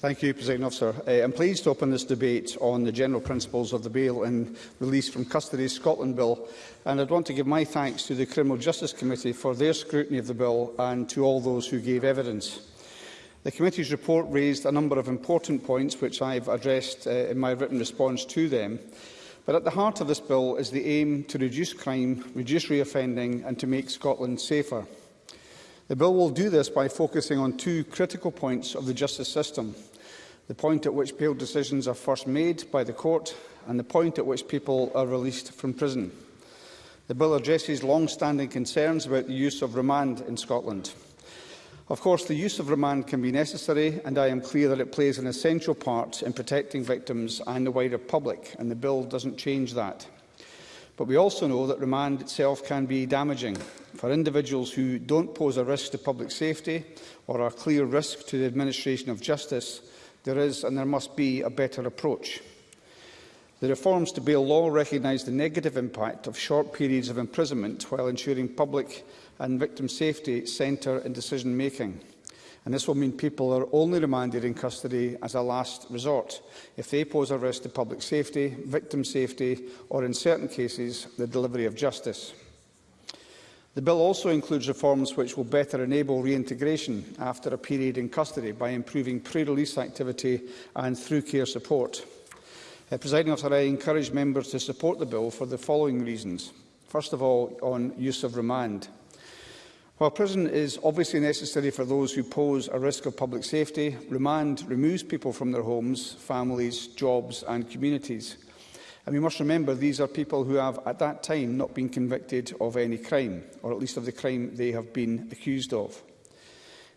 Thank you, President Officer. Uh, I'm pleased to open this debate on the general principles of the Bail and Release from Custody Scotland Bill, and I'd want to give my thanks to the Criminal Justice Committee for their scrutiny of the bill and to all those who gave evidence. The committee's report raised a number of important points which I've addressed uh, in my written response to them. But at the heart of this bill is the aim to reduce crime, reduce reoffending and to make Scotland safer. The bill will do this by focusing on two critical points of the justice system – the point at which bail decisions are first made by the court and the point at which people are released from prison. The bill addresses long-standing concerns about the use of remand in Scotland. Of course, the use of remand can be necessary, and I am clear that it plays an essential part in protecting victims and the wider public, and the bill doesn't change that. But we also know that remand itself can be damaging for individuals who don't pose a risk to public safety or are a clear risk to the administration of justice, There is and there must be a better approach. The reforms to bail law recognise the negative impact of short periods of imprisonment while ensuring public and victim safety centre in decision-making. And this will mean people are only remanded in custody as a last resort if they pose a risk to public safety, victim safety or, in certain cases, the delivery of justice. The bill also includes reforms which will better enable reintegration after a period in custody by improving pre-release activity and through care support. Uh, Presiding officer, I encourage members to support the bill for the following reasons. First of all, on use of remand. While prison is obviously necessary for those who pose a risk of public safety, remand removes people from their homes, families, jobs and communities. And we must remember these are people who have at that time not been convicted of any crime, or at least of the crime they have been accused of.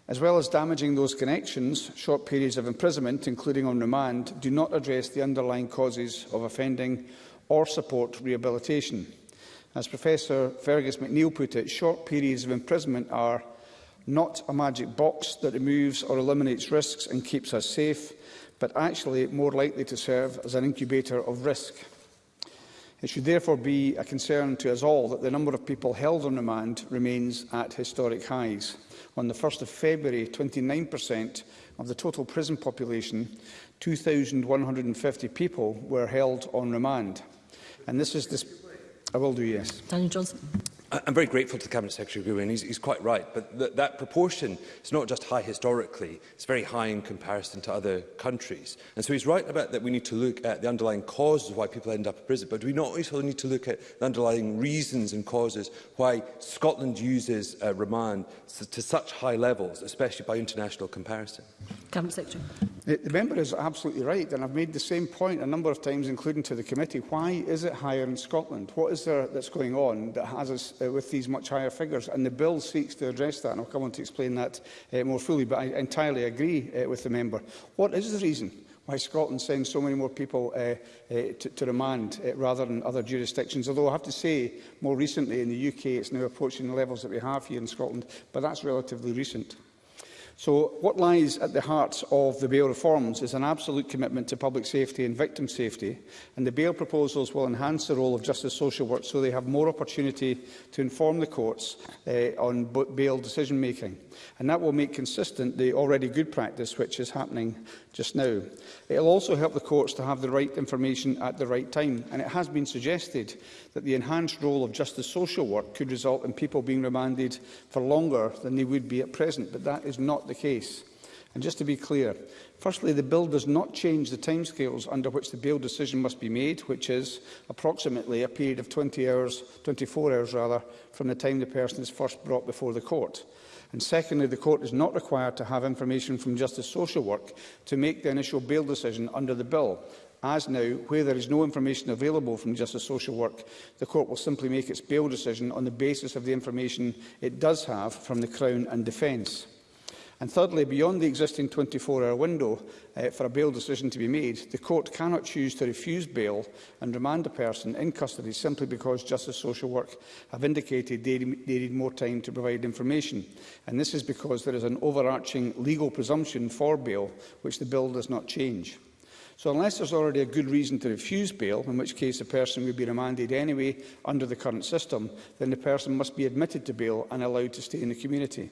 As well as damaging those connections, short periods of imprisonment, including on remand, do not address the underlying causes of offending or support rehabilitation. As Professor Fergus McNeill put it, short periods of imprisonment are not a magic box that removes or eliminates risks and keeps us safe, but actually more likely to serve as an incubator of risk. It should therefore be a concern to us all that the number of people held on remand remains at historic highs. On the 1st of February, 29% of the total prison population, 2,150 people, were held on remand. And this is... This I will do, yes. Daniel Johnson. I'm very grateful to the Cabinet Secretary Gwyn. he's, he's quite right, but th that proportion is not just high historically, it's very high in comparison to other countries. And so he's right about that we need to look at the underlying causes of why people end up in prison, but we not also need to look at the underlying reasons and causes why Scotland uses uh, remand to, to such high levels, especially by international comparison. Cabinet Secretary. The, the member is absolutely right, and I've made the same point a number of times, including to the committee. Why is it higher in Scotland? What is there that's going on that has us uh, with these much higher figures. And the bill seeks to address that, and I'll come on to explain that uh, more fully, but I entirely agree uh, with the member. What is the reason why Scotland sends so many more people uh, uh, to, to remand uh, rather than other jurisdictions. Although I have to say, more recently in the UK, it's now approaching the levels that we have here in Scotland, but that's relatively recent. So what lies at the heart of the bail reforms is an absolute commitment to public safety and victim safety, and the bail proposals will enhance the role of justice social work so they have more opportunity to inform the courts eh, on bail decision-making. And that will make consistent the already good practice which is happening just now. It will also help the courts to have the right information at the right time, and it has been suggested that the enhanced role of justice social work could result in people being remanded for longer than they would be at present, but that is not the the case. And just to be clear, firstly, the bill does not change the timescales under which the bail decision must be made, which is approximately a period of 20 hours, 24 hours rather, from the time the person is first brought before the court. And secondly, the court is not required to have information from Justice Social Work to make the initial bail decision under the bill. As now, where there is no information available from Justice Social Work, the court will simply make its bail decision on the basis of the information it does have from the Crown and Defence. And thirdly, beyond the existing 24-hour window uh, for a bail decision to be made, the court cannot choose to refuse bail and remand a person in custody simply because Justice Social Work have indicated they, they need more time to provide information. And this is because there is an overarching legal presumption for bail, which the bill does not change. So unless there's already a good reason to refuse bail, in which case the person would be remanded anyway under the current system, then the person must be admitted to bail and allowed to stay in the community.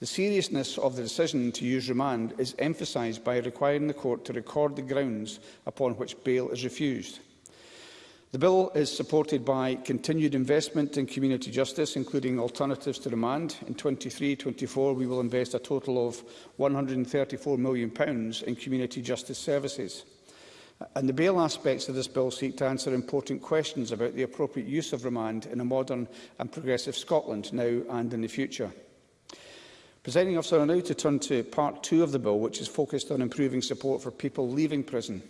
The seriousness of the decision to use remand is emphasised by requiring the court to record the grounds upon which bail is refused. The bill is supported by continued investment in community justice, including alternatives to remand. In 23-24, we will invest a total of £134 million in community justice services. And the bail aspects of this bill seek to answer important questions about the appropriate use of remand in a modern and progressive Scotland now and in the future. Presenting officer, I now to turn to part two of the bill, which is focused on improving support for people leaving prison.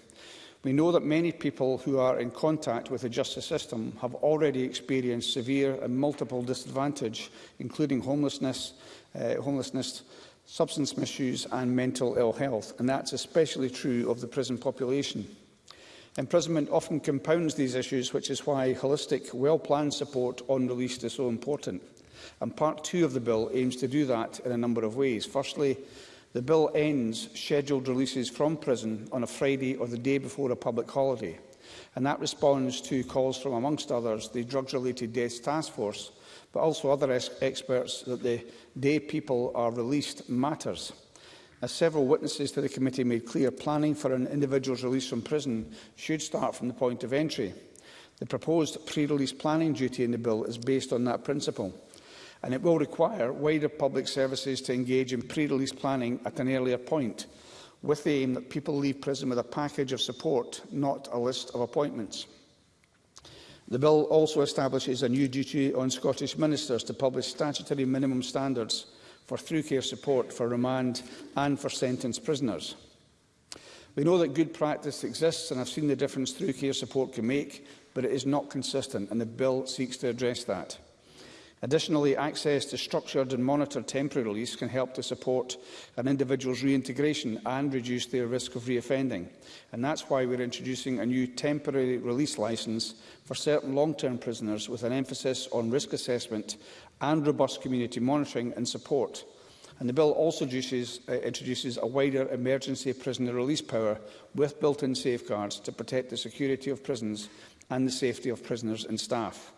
We know that many people who are in contact with the justice system have already experienced severe and multiple disadvantage, including homelessness, uh, homelessness substance misuse and mental ill health, and that's especially true of the prison population. Imprisonment often compounds these issues, which is why holistic, well-planned support on release is so important. And part two of the bill aims to do that in a number of ways. Firstly, the bill ends scheduled releases from prison on a Friday or the day before a public holiday. And that responds to calls from, amongst others, the Drugs-Related Deaths Task Force, but also other experts that the day people are released matters. As several witnesses to the committee made clear, planning for an individual's release from prison should start from the point of entry. The proposed pre-release planning duty in the bill is based on that principle and it will require wider public services to engage in pre-release planning at an earlier point, with the aim that people leave prison with a package of support, not a list of appointments. The bill also establishes a new duty on Scottish ministers to publish statutory minimum standards for through-care support for remand and for sentenced prisoners. We know that good practice exists and I've seen the difference through care support can make, but it is not consistent and the bill seeks to address that. Additionally, access to structured and monitored temporary release can help to support an individual's reintegration and reduce their risk of reoffending. And that's why we're introducing a new temporary release license for certain long-term prisoners with an emphasis on risk assessment and robust community monitoring and support. And the bill also introduces, uh, introduces a wider emergency prisoner release power with built-in safeguards to protect the security of prisons and the safety of prisoners and staff.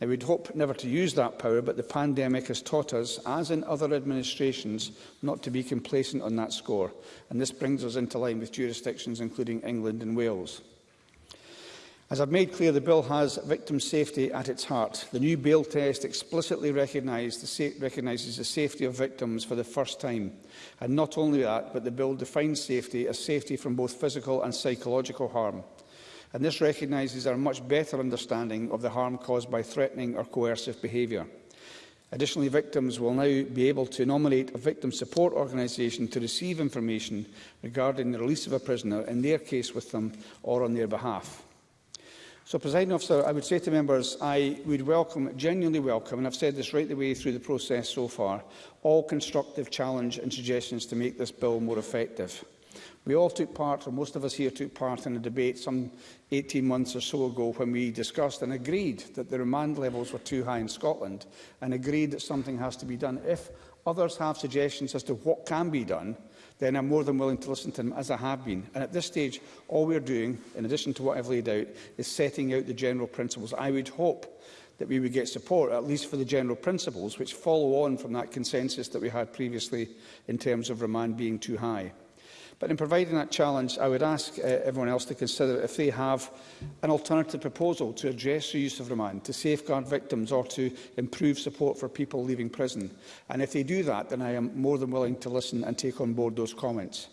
Now, we'd hope never to use that power, but the pandemic has taught us, as in other administrations, not to be complacent on that score. And this brings us into line with jurisdictions including England and Wales. As I've made clear, the bill has victim safety at its heart. The new bail test explicitly the recognises the safety of victims for the first time. And not only that, but the bill defines safety as safety from both physical and psychological harm and this recognises our much better understanding of the harm caused by threatening or coercive behaviour. Additionally, victims will now be able to nominate a victim support organisation to receive information regarding the release of a prisoner in their case with them or on their behalf. So, President Officer, I would say to members, I would welcome, genuinely welcome, and I've said this right the way through the process so far, all constructive challenge and suggestions to make this bill more effective. We all took part, or most of us here took part in a debate some 18 months or so ago when we discussed and agreed that the remand levels were too high in Scotland and agreed that something has to be done. If others have suggestions as to what can be done, then I'm more than willing to listen to them, as I have been. And at this stage, all we're doing, in addition to what I've laid out, is setting out the general principles. I would hope that we would get support, at least for the general principles, which follow on from that consensus that we had previously in terms of remand being too high. But in providing that challenge, I would ask uh, everyone else to consider if they have an alternative proposal to address the use of remand, to safeguard victims or to improve support for people leaving prison. And if they do that, then I am more than willing to listen and take on board those comments.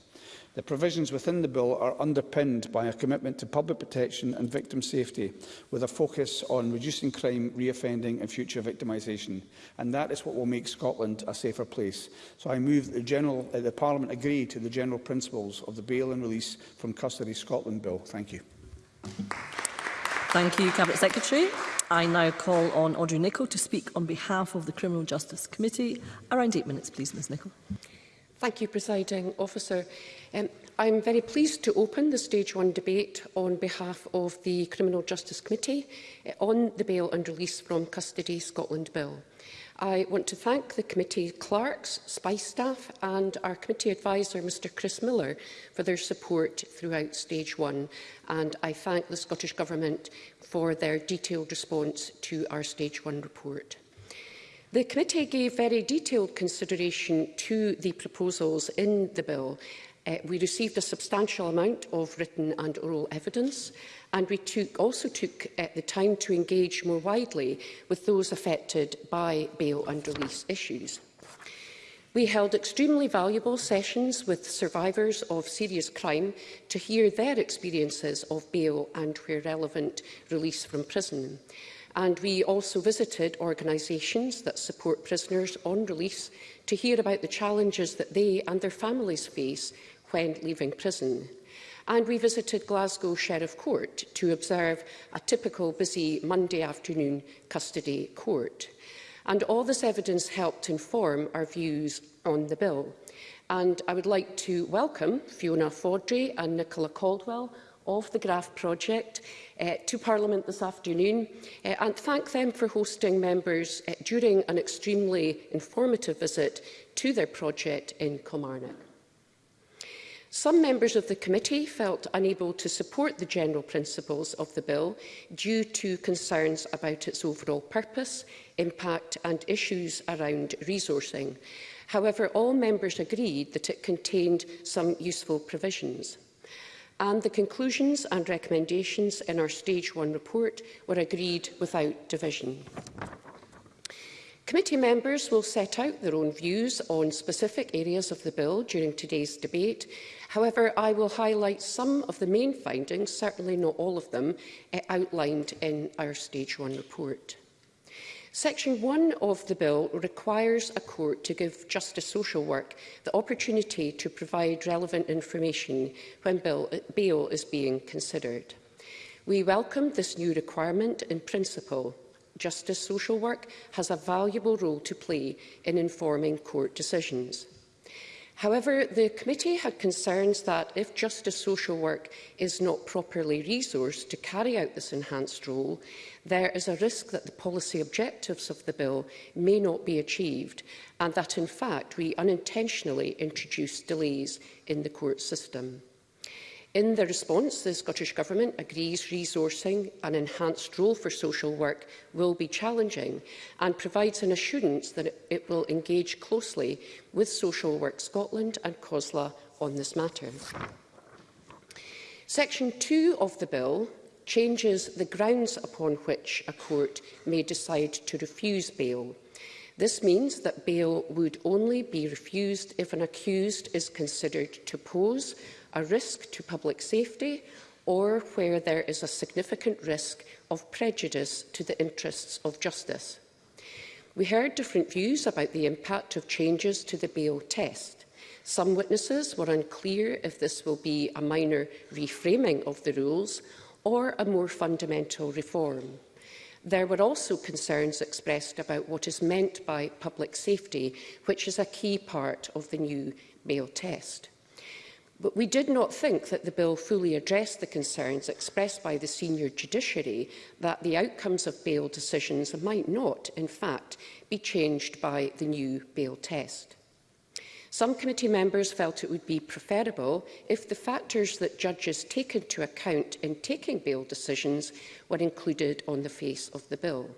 The provisions within the bill are underpinned by a commitment to public protection and victim safety, with a focus on reducing crime, reoffending and future victimisation. And that is what will make Scotland a safer place. So I move that the, General, uh, the Parliament agree to the general principles of the Bail and Release from Custody Scotland Bill. Thank you. Thank you, Cabinet Secretary. I now call on Audrey Nicholl to speak on behalf of the Criminal Justice Committee. Around eight minutes, please, Ms Nicholl. Thank you, Presiding Officer. Um, I'm very pleased to open the Stage 1 debate on behalf of the Criminal Justice Committee uh, on the Bail and Release from Custody Scotland Bill. I want to thank the committee clerks, SPICE staff and our committee adviser, Mr Chris Miller, for their support throughout Stage 1. And I thank the Scottish Government for their detailed response to our Stage 1 report. The committee gave very detailed consideration to the proposals in the bill. Uh, we received a substantial amount of written and oral evidence and we took, also took uh, the time to engage more widely with those affected by bail and release issues. We held extremely valuable sessions with survivors of serious crime to hear their experiences of bail and, where relevant, release from prison. And we also visited organisations that support prisoners on release to hear about the challenges that they and their families face when leaving prison. And we visited Glasgow Sheriff Court to observe a typical busy Monday afternoon custody court. And all this evidence helped inform our views on the bill. And I would like to welcome Fiona Fodry and Nicola Caldwell of the GRAF project uh, to Parliament this afternoon uh, and thank them for hosting members uh, during an extremely informative visit to their project in Kilmarnock. Some members of the committee felt unable to support the general principles of the bill due to concerns about its overall purpose, impact and issues around resourcing. However, all members agreed that it contained some useful provisions and the conclusions and recommendations in our Stage 1 report were agreed without division. Committee members will set out their own views on specific areas of the bill during today's debate. However, I will highlight some of the main findings, certainly not all of them, eh, outlined in our Stage 1 report. Section 1 of the bill requires a court to give justice social work the opportunity to provide relevant information when bill, bail is being considered. We welcome this new requirement in principle. Justice social work has a valuable role to play in informing court decisions. However, the committee had concerns that if justice social work is not properly resourced to carry out this enhanced role, there is a risk that the policy objectives of the bill may not be achieved and that, in fact, we unintentionally introduce delays in the court system. In their response, the Scottish Government agrees resourcing an enhanced role for social work will be challenging and provides an assurance that it will engage closely with Social Work Scotland and COSLA on this matter. Section 2 of the bill changes the grounds upon which a court may decide to refuse bail. This means that bail would only be refused if an accused is considered to pose a risk to public safety or where there is a significant risk of prejudice to the interests of justice. We heard different views about the impact of changes to the bail test. Some witnesses were unclear if this will be a minor reframing of the rules or a more fundamental reform. There were also concerns expressed about what is meant by public safety, which is a key part of the new bail test. But we did not think that the bill fully addressed the concerns expressed by the senior judiciary that the outcomes of bail decisions might not, in fact, be changed by the new bail test. Some committee members felt it would be preferable if the factors that judges take into account in taking bail decisions were included on the face of the bill.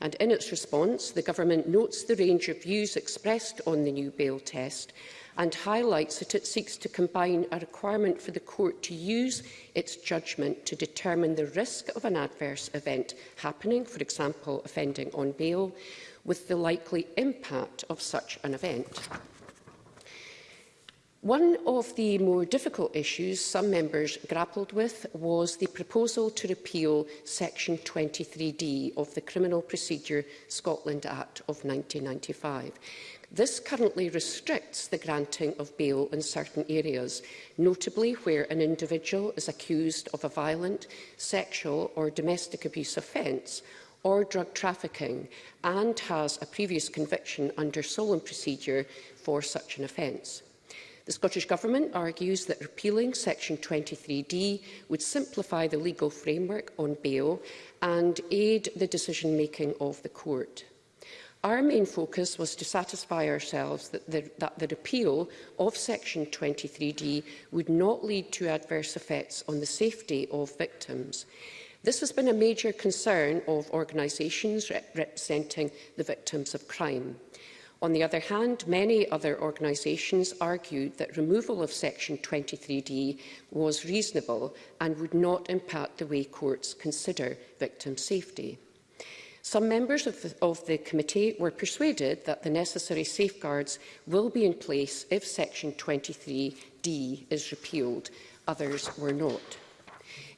And in its response, the government notes the range of views expressed on the new bail test and highlights that it seeks to combine a requirement for the court to use its judgment to determine the risk of an adverse event happening, for example, offending on bail, with the likely impact of such an event. One of the more difficult issues some members grappled with was the proposal to repeal Section 23D of the Criminal Procedure Scotland Act of 1995. This currently restricts the granting of bail in certain areas, notably where an individual is accused of a violent, sexual or domestic abuse offence or drug trafficking and has a previous conviction under solemn procedure for such an offence. The Scottish Government argues that repealing Section 23D would simplify the legal framework on bail and aid the decision-making of the court. Our main focus was to satisfy ourselves that the, that the repeal of Section 23D would not lead to adverse effects on the safety of victims. This has been a major concern of organisations re representing the victims of crime. On the other hand, many other organisations argued that removal of Section 23D was reasonable and would not impact the way courts consider victim safety. Some members of the, of the committee were persuaded that the necessary safeguards will be in place if Section 23D is repealed. Others were not.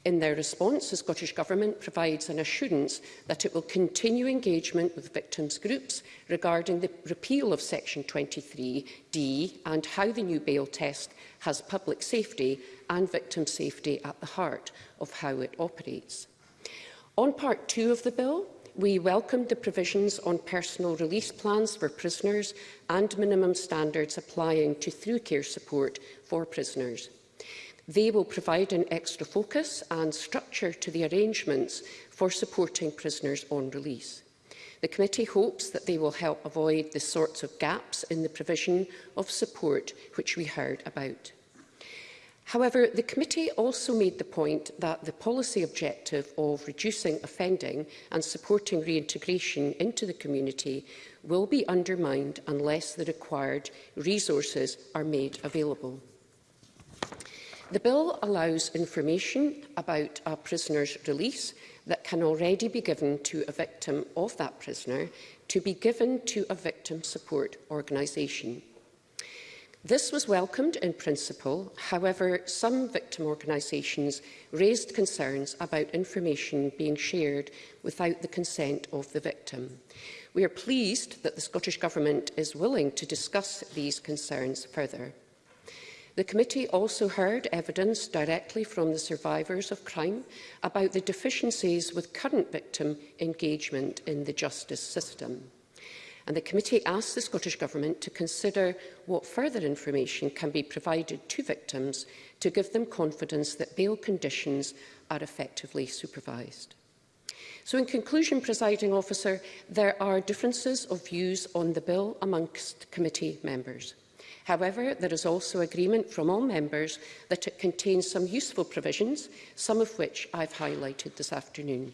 In their response, the Scottish Government provides an assurance that it will continue engagement with victims' groups regarding the repeal of Section 23D and how the new bail test has public safety and victim safety at the heart of how it operates. On Part 2 of the bill, we welcomed the provisions on personal release plans for prisoners and minimum standards applying to through-care support for prisoners. They will provide an extra focus and structure to the arrangements for supporting prisoners on release. The committee hopes that they will help avoid the sorts of gaps in the provision of support which we heard about. However, the committee also made the point that the policy objective of reducing offending and supporting reintegration into the community will be undermined unless the required resources are made available. The bill allows information about a prisoner's release that can already be given to a victim of that prisoner to be given to a victim support organisation. This was welcomed in principle, however, some victim organisations raised concerns about information being shared without the consent of the victim. We are pleased that the Scottish Government is willing to discuss these concerns further. The committee also heard evidence directly from the survivors of crime about the deficiencies with current victim engagement in the justice system and the committee asked the Scottish Government to consider what further information can be provided to victims to give them confidence that bail conditions are effectively supervised. So in conclusion, presiding officer, there are differences of views on the bill amongst committee members. However, there is also agreement from all members that it contains some useful provisions, some of which I've highlighted this afternoon.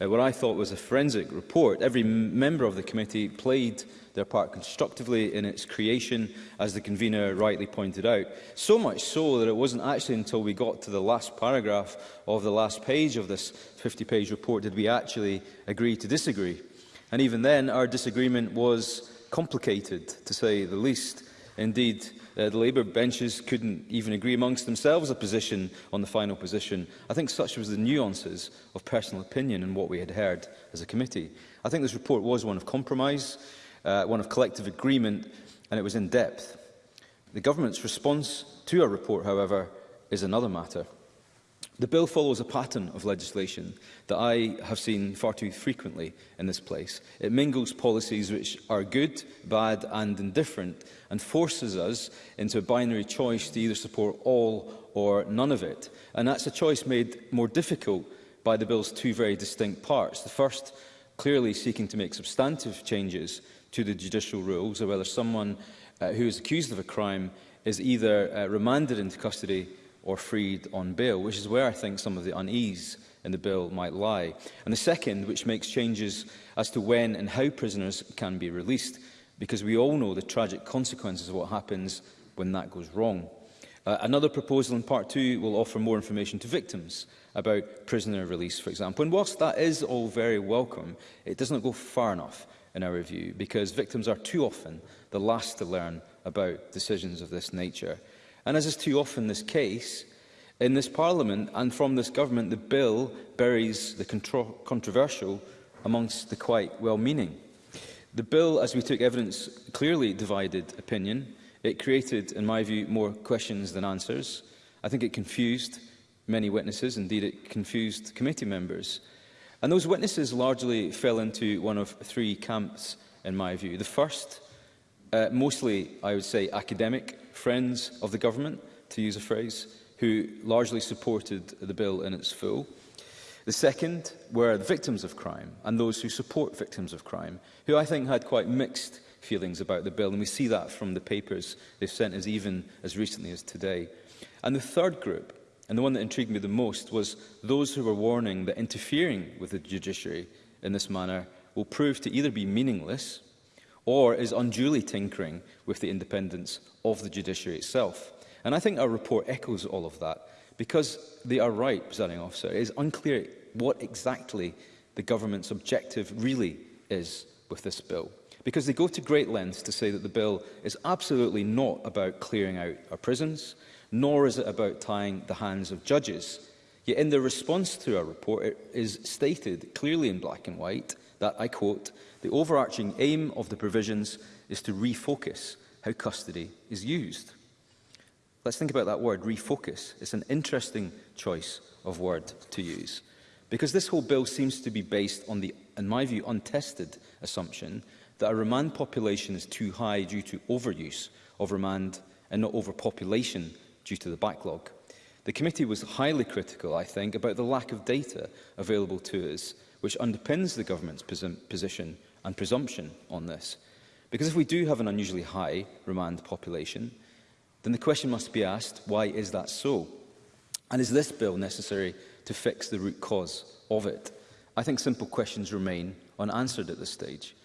uh, what I thought was a forensic report. Every member of the committee played their part constructively in its creation, as the convener rightly pointed out. So much so that it wasn't actually until we got to the last paragraph of the last page of this 50-page report did we actually agree to disagree. And even then, our disagreement was complicated, to say the least. Indeed, uh, the Labour benches couldn't even agree amongst themselves a position on the final position. I think such was the nuances of personal opinion and what we had heard as a committee. I think this report was one of compromise, uh, one of collective agreement, and it was in depth. The government's response to our report, however, is another matter. The bill follows a pattern of legislation that I have seen far too frequently in this place. It mingles policies which are good, bad and indifferent and forces us into a binary choice to either support all or none of it. And that's a choice made more difficult by the bill's two very distinct parts. The first clearly seeking to make substantive changes to the judicial rules of whether someone uh, who is accused of a crime is either uh, remanded into custody or freed on bail, which is where I think some of the unease in the bill might lie. And the second, which makes changes as to when and how prisoners can be released, because we all know the tragic consequences of what happens when that goes wrong. Uh, another proposal in Part 2 will offer more information to victims about prisoner release, for example. And whilst that is all very welcome, it does not go far enough in our review, because victims are too often the last to learn about decisions of this nature. And as is too often this case, in this Parliament and from this government, the bill buries the contro controversial amongst the quite well-meaning. The bill, as we took evidence, clearly divided opinion. It created, in my view, more questions than answers. I think it confused many witnesses, indeed it confused committee members. And those witnesses largely fell into one of three camps, in my view. The first, uh, mostly, I would say, academic friends of the government, to use a phrase, who largely supported the bill in its full. The second were the victims of crime and those who support victims of crime, who I think had quite mixed feelings about the bill, and we see that from the papers they've sent as even as recently as today. And the third group, and the one that intrigued me the most, was those who were warning that interfering with the judiciary in this manner will prove to either be meaningless or is unduly tinkering with the independence of the judiciary itself. And I think our report echoes all of that, because they are right, presiding officer, it is unclear what exactly the government's objective really is with this bill. Because they go to great lengths to say that the bill is absolutely not about clearing out our prisons, nor is it about tying the hands of judges. Yet in the response to our report, it is stated clearly in black and white that, I quote, the overarching aim of the provisions is to refocus how custody is used. Let's think about that word, refocus. It's an interesting choice of word to use. Because this whole bill seems to be based on the, in my view, untested assumption that a remand population is too high due to overuse of remand and not overpopulation due to the backlog. The committee was highly critical, I think, about the lack of data available to us which underpins the government's position and presumption on this. Because if we do have an unusually high remand population, then the question must be asked, why is that so? And is this bill necessary to fix the root cause of it? I think simple questions remain unanswered at this stage.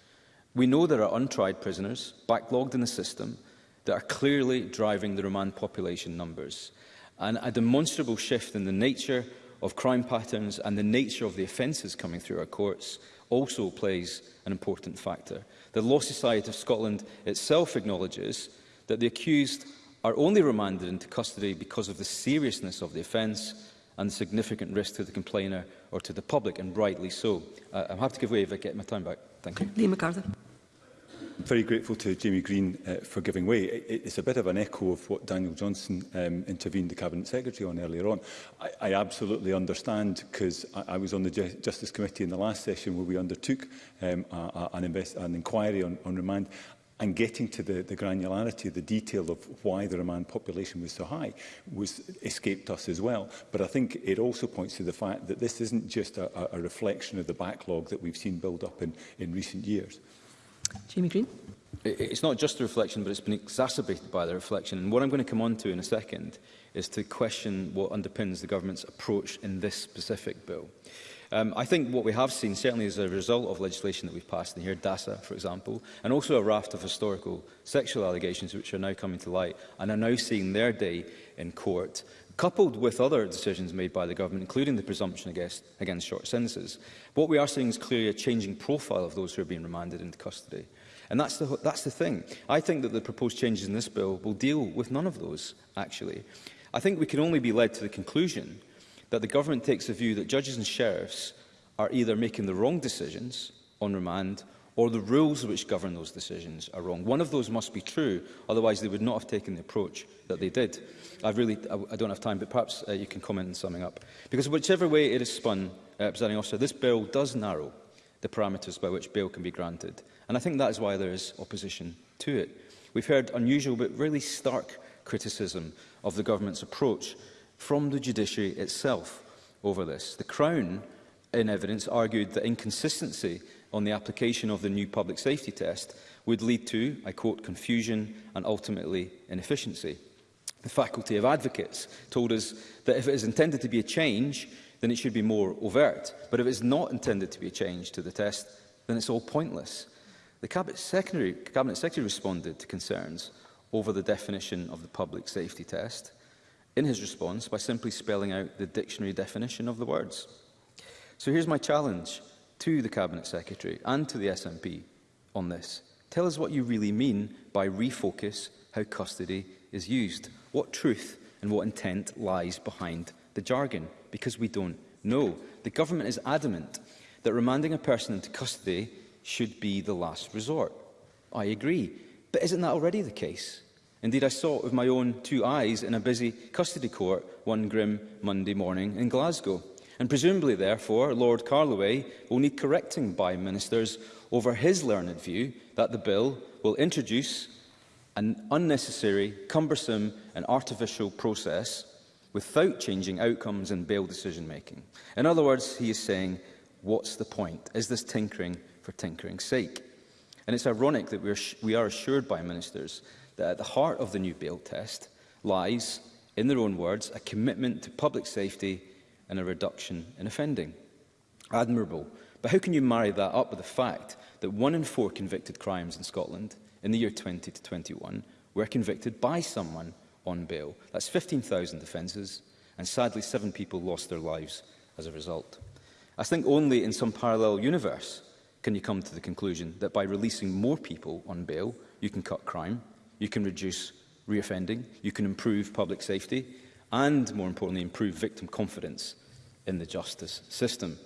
We know there are untried prisoners, backlogged in the system, that are clearly driving the remand population numbers. And a demonstrable shift in the nature of crime patterns and the nature of the offences coming through our courts also plays an important factor. The Law Society of Scotland itself acknowledges that the accused are only remanded into custody because of the seriousness of the offence and the significant risk to the complainer or to the public, and rightly so. Uh, I'm happy to give way if I get my time back. Thank you. Lee MacArthur very grateful to Jamie Green uh, for giving way. It, it's a bit of an echo of what Daniel Johnson um, intervened the Cabinet Secretary on earlier on. I, I absolutely understand because I, I was on the Je Justice Committee in the last session where we undertook um, a, a, an, invest an inquiry on, on remand and getting to the, the granularity, the detail of why the remand population was so high was escaped us as well. But I think it also points to the fact that this isn't just a, a reflection of the backlog that we've seen build up in, in recent years. Jamie Green. It's not just the reflection, but it's been exacerbated by the reflection. And what I'm going to come on to in a second is to question what underpins the government's approach in this specific bill. Um, I think what we have seen, certainly as a result of legislation that we've passed in here, DASA, for example, and also a raft of historical sexual allegations which are now coming to light and are now seeing their day in court, coupled with other decisions made by the government, including the presumption against, against short sentences, what we are seeing is clearly a changing profile of those who are being remanded into custody. And that's the, that's the thing. I think that the proposed changes in this bill will deal with none of those, actually. I think we can only be led to the conclusion that the government takes a view that judges and sheriffs are either making the wrong decisions on remand or the rules which govern those decisions are wrong. One of those must be true, otherwise they would not have taken the approach that they did. I've really, I, don't have time, but perhaps uh, you can comment in summing up. Because whichever way it is spun, uh, presenting officer, this bill does narrow the parameters by which bail can be granted. And I think that is why there is opposition to it. We've heard unusual but really stark criticism of the government's approach from the judiciary itself over this. The Crown, in evidence, argued that inconsistency on the application of the new public safety test would lead to, I quote, confusion and ultimately inefficiency. The Faculty of Advocates told us that if it is intended to be a change, then it should be more overt. But if it is not intended to be a change to the test, then it's all pointless. The Cabinet Secretary, Cabinet Secretary responded to concerns over the definition of the public safety test in his response by simply spelling out the dictionary definition of the words. So here's my challenge to the Cabinet Secretary and to the SNP on this. Tell us what you really mean by refocus how custody is used what truth and what intent lies behind the jargon, because we don't know. The government is adamant that remanding a person into custody should be the last resort. I agree, but isn't that already the case? Indeed, I saw it with my own two eyes in a busy custody court one grim Monday morning in Glasgow. And presumably, therefore, Lord Carloway will need correcting by ministers over his learned view that the bill will introduce an unnecessary, cumbersome and artificial process without changing outcomes and bail decision-making. In other words, he is saying, what's the point? Is this tinkering for tinkering's sake? And it's ironic that we are, we are assured by ministers that at the heart of the new bail test lies, in their own words, a commitment to public safety and a reduction in offending. Admirable. But how can you marry that up with the fact that one in four convicted crimes in Scotland – in the year 20 to 21 were convicted by someone on bail. That's 15,000 offences, and sadly seven people lost their lives as a result. I think only in some parallel universe can you come to the conclusion that by releasing more people on bail, you can cut crime, you can reduce reoffending, you can improve public safety, and more importantly, improve victim confidence in the justice system.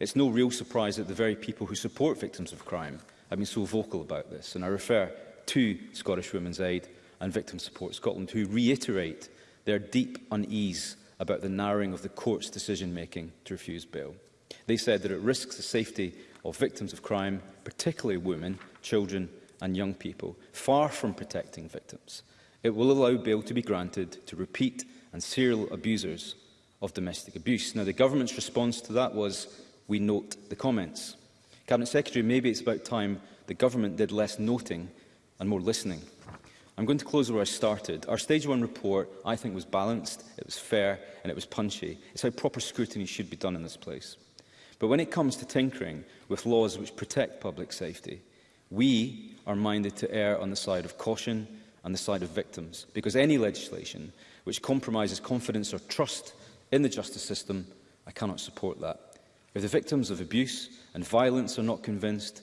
It's no real surprise that the very people who support victims of crime have been so vocal about this. And I refer to Scottish Women's Aid and Victim Support Scotland, who reiterate their deep unease about the narrowing of the court's decision-making to refuse bail. They said that it risks the safety of victims of crime, particularly women, children and young people, far from protecting victims. It will allow bail to be granted to repeat and serial abusers of domestic abuse. Now, the government's response to that was, we note the comments. Cabinet Secretary, maybe it's about time the government did less noting and more listening. I'm going to close where I started. Our Stage one report, I think, was balanced, it was fair and it was punchy. It's how proper scrutiny should be done in this place. But when it comes to tinkering with laws which protect public safety, we are minded to err on the side of caution and the side of victims, because any legislation which compromises confidence or trust in the justice system, I cannot support that. If the victims of abuse and violence are not convinced,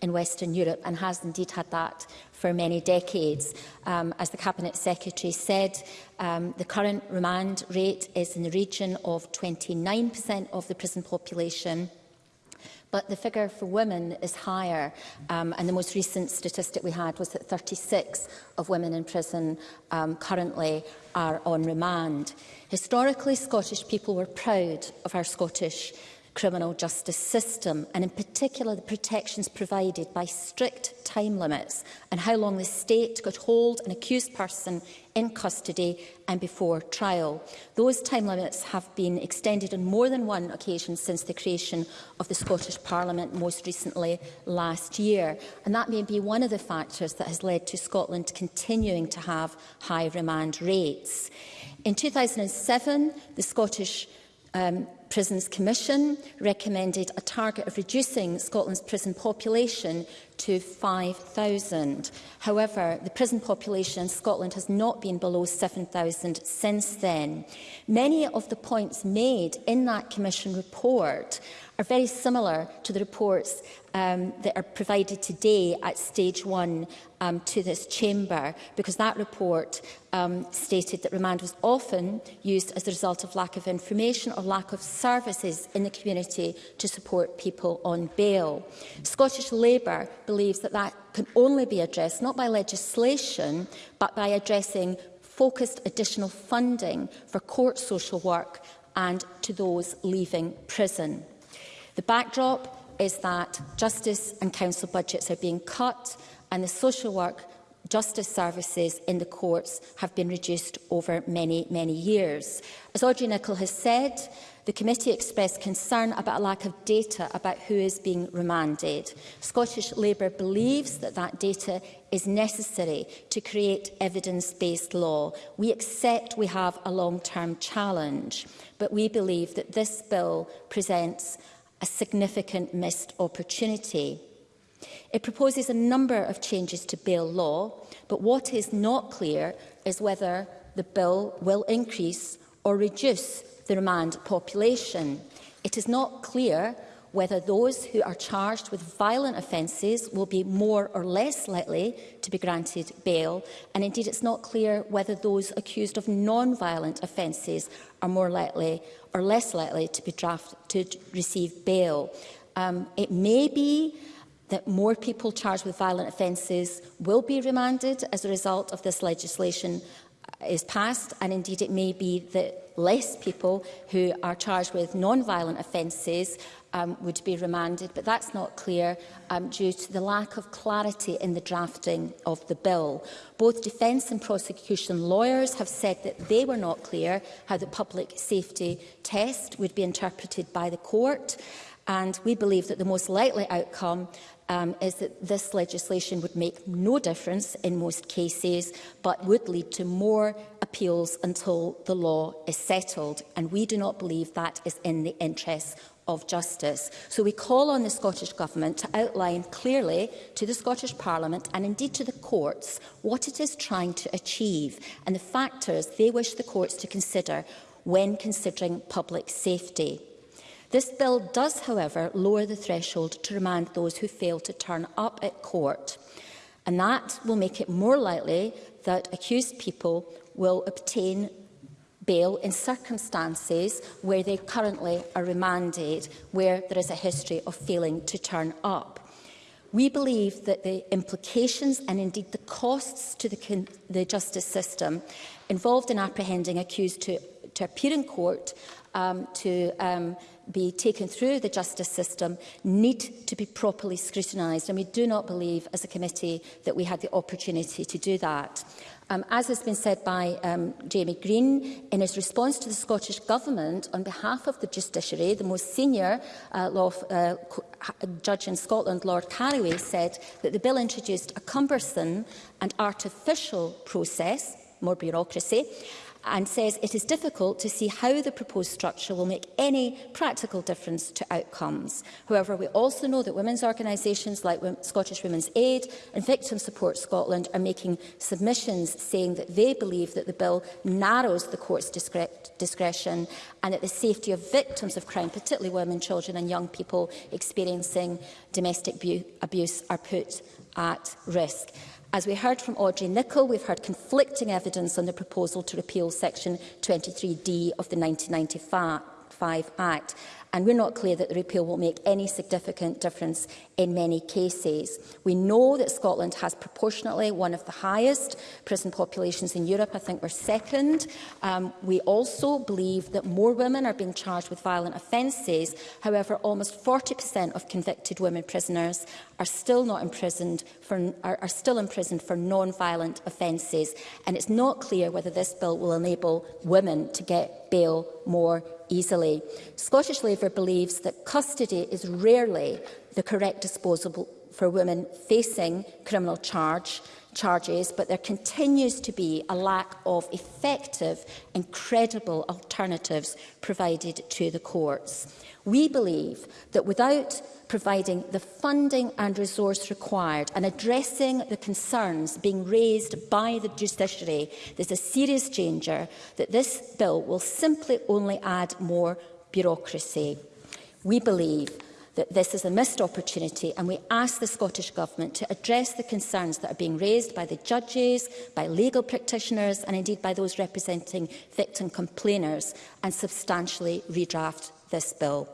in Western Europe and has indeed had that for many decades. Um, as the Cabinet Secretary said, um, the current remand rate is in the region of 29% of the prison population but the figure for women is higher. Um, and the most recent statistic we had was that 36 of women in prison um, currently are on remand. Historically, Scottish people were proud of our Scottish criminal justice system and in particular the protections provided by strict time limits and how long the state could hold an accused person in custody and before trial. Those time limits have been extended on more than one occasion since the creation of the Scottish Parliament, most recently last year. And that may be one of the factors that has led to Scotland continuing to have high remand rates. In 2007, the Scottish um, Prisons Commission recommended a target of reducing Scotland's prison population to 5,000. However, the prison population in Scotland has not been below 7,000 since then. Many of the points made in that Commission report are very similar to the reports um, that are provided today at stage one um, to this chamber, because that report um, stated that remand was often used as a result of lack of information or lack of services in the community to support people on bail. Scottish Labour believes that that can only be addressed not by legislation, but by addressing focused additional funding for court social work and to those leaving prison. The backdrop is that justice and council budgets are being cut and the social work justice services in the courts have been reduced over many, many years. As Audrey Nicholl has said, the committee expressed concern about a lack of data about who is being remanded. Scottish Labour believes that that data is necessary to create evidence-based law. We accept we have a long-term challenge, but we believe that this bill presents a significant missed opportunity. It proposes a number of changes to bail law, but what is not clear is whether the bill will increase or reduce the remand population. It is not clear whether those who are charged with violent offences will be more or less likely to be granted bail, and indeed it's not clear whether those accused of non-violent offences are more likely are less likely to be drafted to receive bail. Um, it may be that more people charged with violent offences will be remanded as a result of this legislation uh, is passed and indeed it may be that less people who are charged with non-violent offences um, would be remanded, but that's not clear um, due to the lack of clarity in the drafting of the bill. Both defence and prosecution lawyers have said that they were not clear how the public safety test would be interpreted by the court. And we believe that the most likely outcome um, is that this legislation would make no difference in most cases, but would lead to more appeals until the law is settled. And we do not believe that is in the interests of justice. So we call on the Scottish Government to outline clearly to the Scottish Parliament and indeed to the courts what it is trying to achieve and the factors they wish the courts to consider when considering public safety. This bill does, however, lower the threshold to remand those who fail to turn up at court. And that will make it more likely that accused people will obtain bail in circumstances where they currently are remanded, where there is a history of failing to turn up. We believe that the implications and indeed the costs to the, the justice system involved in apprehending accused to, to appear in court um, to um, be taken through the justice system need to be properly scrutinised and we do not believe as a committee that we had the opportunity to do that. Um, as has been said by um, Jamie Green, in his response to the Scottish Government, on behalf of the Judiciary, the most senior uh, law uh, judge in Scotland, Lord Carraway, said that the bill introduced a cumbersome and artificial process, more bureaucracy, and says it is difficult to see how the proposed structure will make any practical difference to outcomes. However, we also know that women's organisations like Scottish Women's Aid and Victim Support Scotland are making submissions saying that they believe that the bill narrows the court's discre discretion and that the safety of victims of crime, particularly women, children and young people experiencing domestic abuse, are put at risk. As we heard from Audrey Nicholl, we've heard conflicting evidence on the proposal to repeal Section 23D of the 1995 Act and we're not clear that the repeal will make any significant difference in many cases. We know that Scotland has proportionately one of the highest prison populations in Europe. I think we're second. Um, we also believe that more women are being charged with violent offences. However, almost 40% of convicted women prisoners are still not imprisoned for, are, are still imprisoned for non-violent offences. And it's not clear whether this bill will enable women to get bail more easily. Scottish Labour Labour believes that custody is rarely the correct disposal for women facing criminal charge, charges, but there continues to be a lack of effective and credible alternatives provided to the courts. We believe that without providing the funding and resource required and addressing the concerns being raised by the judiciary, there's a serious danger that this bill will simply only add more bureaucracy. We believe that this is a missed opportunity and we ask the Scottish Government to address the concerns that are being raised by the judges, by legal practitioners and indeed by those representing victim complainers and substantially redraft this bill.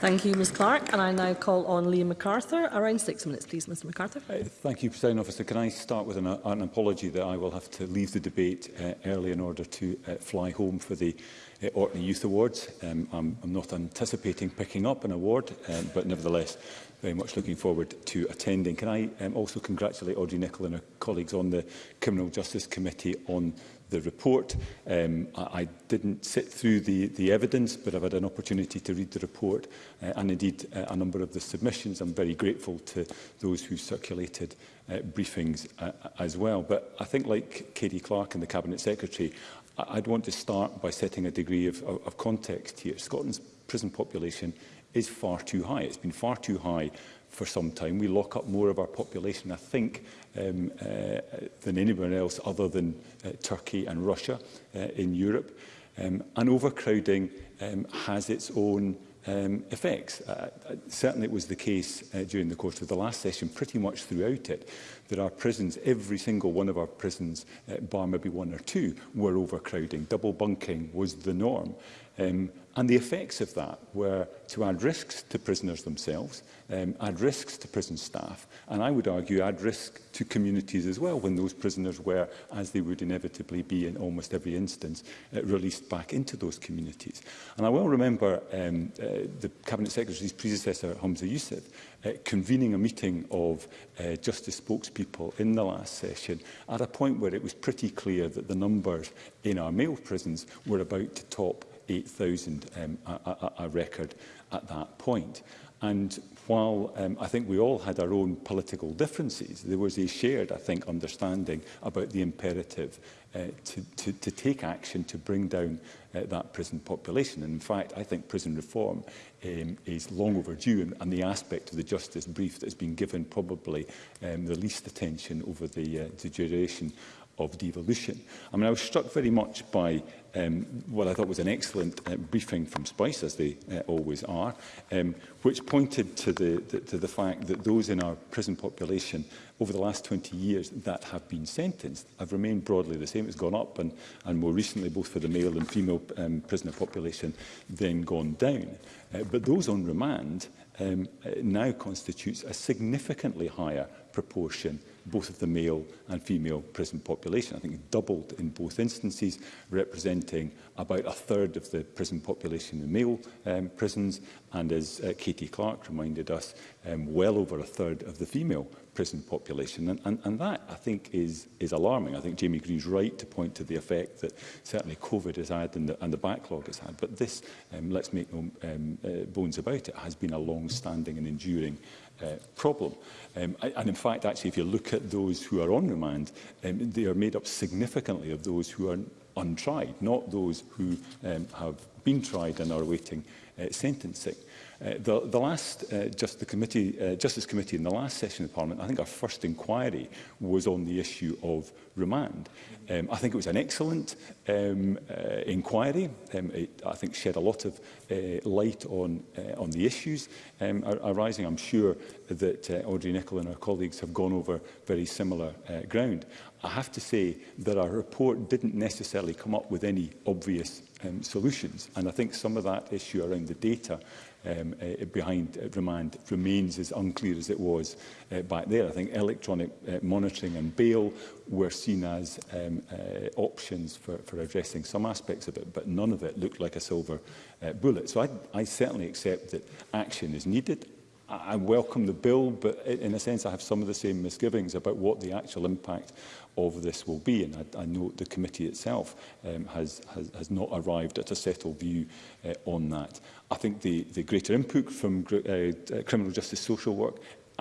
Thank you, Ms Clark. And I now call on Liam MacArthur. Around six minutes, please, Mr MacArthur. Uh, thank you, President Officer. Can I start with an, uh, an apology that I will have to leave the debate uh, early in order to uh, fly home for the uh, Orkney Youth Awards. Um, I'm, I'm not anticipating picking up an award, um, but nevertheless, very much looking forward to attending. Can I um, also congratulate Audrey Nicholl and her colleagues on the Criminal Justice Committee on the report. Um, I, I didn't sit through the, the evidence, but I've had an opportunity to read the report uh, and indeed uh, a number of the submissions. I'm very grateful to those who circulated uh, briefings uh, as well. But I think like Katie Clark and the Cabinet Secretary, I'd want to start by setting a degree of, of, of context here. Scotland's prison population is far too high. It's been far too high for some time. We lock up more of our population, I think, um, uh, than anyone else other than uh, Turkey and Russia uh, in Europe. Um, and overcrowding um, has its own um, effects. Uh, uh, certainly it was the case uh, during the course of the last session, pretty much throughout it. that our prisons, every single one of our prisons, uh, bar maybe one or two, were overcrowding. Double bunking was the norm. Um, And the effects of that were to add risks to prisoners themselves, um, add risks to prison staff, and I would argue add risk to communities as well when those prisoners were, as they would inevitably be in almost every instance, uh, released back into those communities. And I well remember um, uh, the Cabinet Secretary's predecessor, Hamza Youssef, uh, convening a meeting of uh, justice spokespeople in the last session at a point where it was pretty clear that the numbers in our male prisons were about to top 8,000, um, a, a, a record at that point. And while um, I think we all had our own political differences, there was a shared, I think, understanding about the imperative uh, to, to, to take action to bring down uh, that prison population. And in fact, I think prison reform um, is long overdue, and, and the aspect of the justice brief that has been given probably um, the least attention over the, uh, the duration of devolution. I mean, I was struck very much by um, what I thought was an excellent uh, briefing from Spice, as they uh, always are, um, which pointed to the, the, to the fact that those in our prison population over the last 20 years that have been sentenced have remained broadly the same. It's gone up and, and more recently, both for the male and female um, prisoner population, then gone down. Uh, but those on remand um, uh, now constitutes a significantly higher proportion both of the male and female prison population. I think it doubled in both instances, representing about a third of the prison population in male um, prisons, and as uh, Katie Clark reminded us, um, well over a third of the female prison population. And, and, and that, I think, is, is alarming. I think Jamie Green's right to point to the effect that certainly COVID has had and the, and the backlog has had. But this, um, let's make no um, uh, bones about it, has been a long-standing and enduring Uh, problem. Um, and in fact, actually, if you look at those who are on remand, um, they are made up significantly of those who are untried, not those who um, have been tried and are awaiting uh, sentencing. Uh, the, the last, uh, just the committee, uh, Justice Committee in the last session of Parliament, I think our first inquiry was on the issue of remand. Um, I think it was an excellent um, uh, inquiry. Um, it, I think shed a lot of uh, light on, uh, on the issues um, ar arising. I'm sure that uh, Audrey nicol and her colleagues have gone over very similar uh, ground. I have to say that our report didn't necessarily come up with any obvious um, solutions. And I think some of that issue around the data um, uh, behind uh, remand remains as unclear as it was uh, back there. I think electronic uh, monitoring and bail were seen as um, uh, options for, for addressing some aspects of it, but none of it looked like a silver uh, bullet. So I, I certainly accept that action is needed. I, I welcome the bill, but in a sense I have some of the same misgivings about what the actual impact of this will be. And I, I know the committee itself um, has, has, has not arrived at a settled view uh, on that. I think the, the greater input from uh, uh, criminal justice social work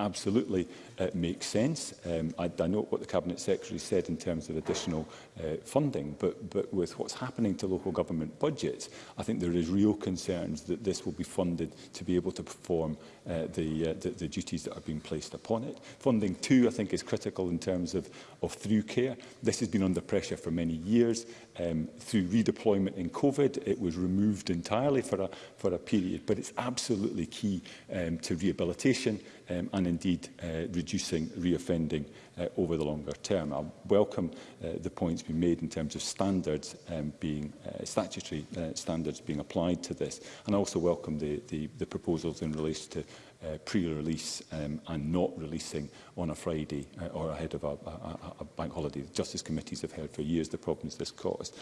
absolutely uh, makes sense. Um, I, I note what the Cabinet Secretary said in terms of additional uh, funding, but, but with what's happening to local government budgets, I think there is real concerns that this will be funded to be able to perform uh, the, uh, the, the duties that are being placed upon it. Funding too, I think, is critical in terms of, of through care. This has been under pressure for many years. Um, through redeployment in COVID, it was removed entirely for a, for a period, but it's absolutely key um, to rehabilitation um, and indeed uh, reducing reoffending uh, over the longer term. I welcome uh, the points being made in terms of standards um, being uh, statutory uh, standards being applied to this, and I also welcome the, the, the proposals in relation to uh, pre-release um, and not releasing on a Friday uh, or ahead of a, a, a bank holiday. The Justice Committees have heard for years the problems this caused.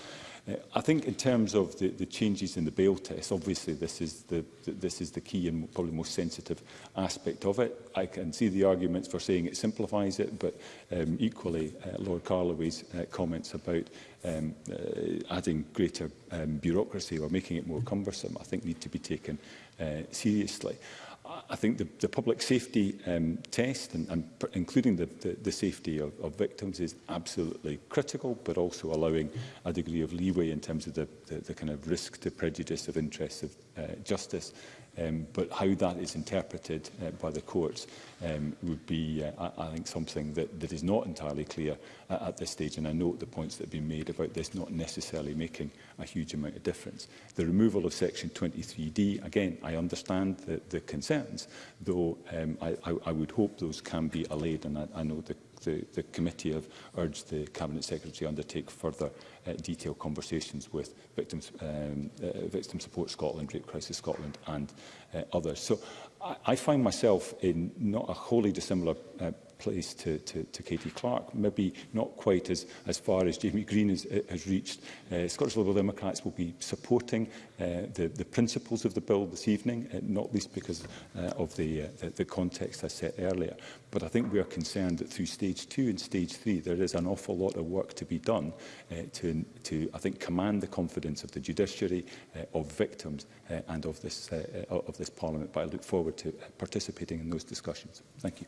Uh, I think in terms of the, the changes in the bail test, obviously this is the, the, this is the key and probably most sensitive aspect of it. I can see the arguments for saying it simplifies it, but um, equally uh, Lord Carloway's uh, comments about um, uh, adding greater um, bureaucracy or making it more cumbersome, I think need to be taken uh, seriously. I think the, the public safety um, test, and, and including the, the, the safety of, of victims, is absolutely critical, but also allowing a degree of leeway in terms of the, the, the kind of risk to prejudice of interests of uh, justice Um, but how that is interpreted uh, by the courts um, would be, uh, I, I think, something that, that is not entirely clear at, at this stage. And I note the points that have been made about this not necessarily making a huge amount of difference. The removal of Section 23D, again, I understand the, the concerns, though um, I, I, I would hope those can be allayed. And I, I know the the, the committee have urged the Cabinet Secretary to undertake further uh, detailed conversations with victims, um, uh, Victim Support Scotland, Rape Crisis Scotland and uh, others. So I, I find myself in not a wholly dissimilar uh, place to, to, to Katie Clark, maybe not quite as, as far as Jamie Green has, eh, has reached. Uh, Scottish Liberal Democrats will be supporting uh, the, the principles of the bill this evening, uh, not least because uh, of the, uh, the, the context I set earlier. But I think we are concerned that through stage two and stage three, there is an awful lot of work to be done uh, to, to, I think, command the confidence of the judiciary, uh, of victims uh, and of this, uh, of this parliament. But I look forward to participating in those discussions. Thank you.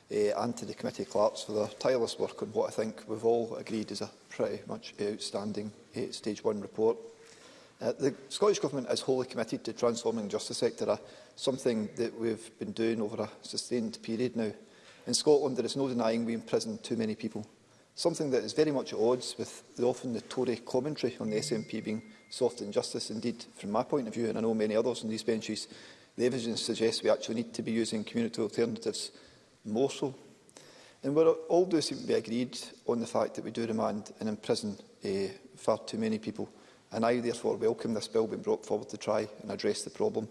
uh, and to the committee clerks for their tireless work on what I think we've all agreed is a pretty much outstanding uh, stage one report. Uh, the Scottish Government is wholly committed to transforming the justice sector, uh, something that we've been doing over a sustained period now. In Scotland, there is no denying we imprison too many people, something that is very much at odds with the often the Tory commentary on the SNP being soft on justice. Indeed, from my point of view, and I know many others on these benches, the evidence suggests we actually need to be using community alternatives more so. And we all do seem to be agreed on the fact that we do remand and imprison uh, far too many people and I therefore welcome this bill being brought forward to try and address the problem.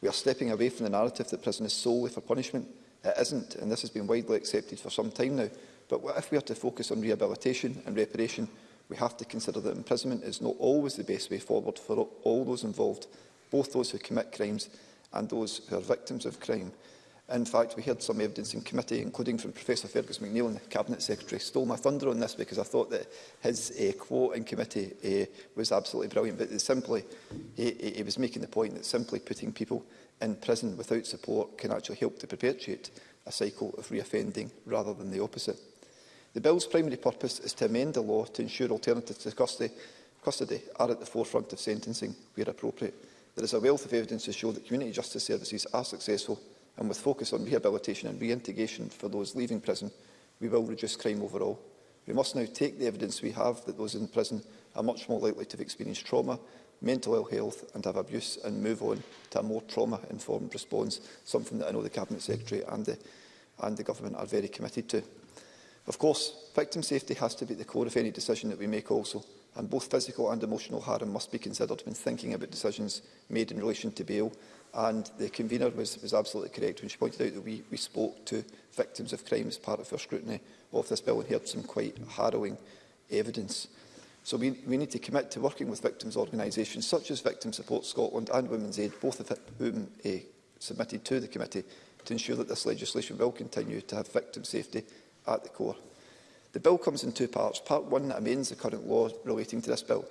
We are stepping away from the narrative that prison is solely for punishment. It isn't, and this has been widely accepted for some time now. But what if we are to focus on rehabilitation and reparation, we have to consider that imprisonment is not always the best way forward for all those involved, both those who commit crimes and those who are victims of crime. In fact, we heard some evidence in committee, including from Professor Fergus McNeill and the Cabinet Secretary, stole my thunder on this because I thought that his uh, quote in committee uh, was absolutely brilliant. But simply, he, he was making the point that simply putting people in prison without support can actually help to perpetuate a cycle of reoffending rather than the opposite. The bill's primary purpose is to amend the law to ensure alternatives to custody, custody are at the forefront of sentencing where appropriate. There is a wealth of evidence to show that community justice services are successful And with focus on rehabilitation and reintegration for those leaving prison, we will reduce crime overall. We must now take the evidence we have that those in prison are much more likely to have experienced trauma, mental ill health and have abuse and move on to a more trauma-informed response, something that I know the Cabinet Secretary and the, and the Government are very committed to. Of course, victim safety has to be at the core of any decision that we make also, and both physical and emotional harm must be considered when thinking about decisions made in relation to bail And the convener was, was absolutely correct when she pointed out that we, we spoke to victims of crime as part of our scrutiny of this bill and heard some quite harrowing evidence. So we, we need to commit to working with victims' organisations such as Victim Support Scotland and Women's Aid, both of whom uh, submitted to the committee, to ensure that this legislation will continue to have victim safety at the core. The bill comes in two parts. Part one amends the current law relating to this bill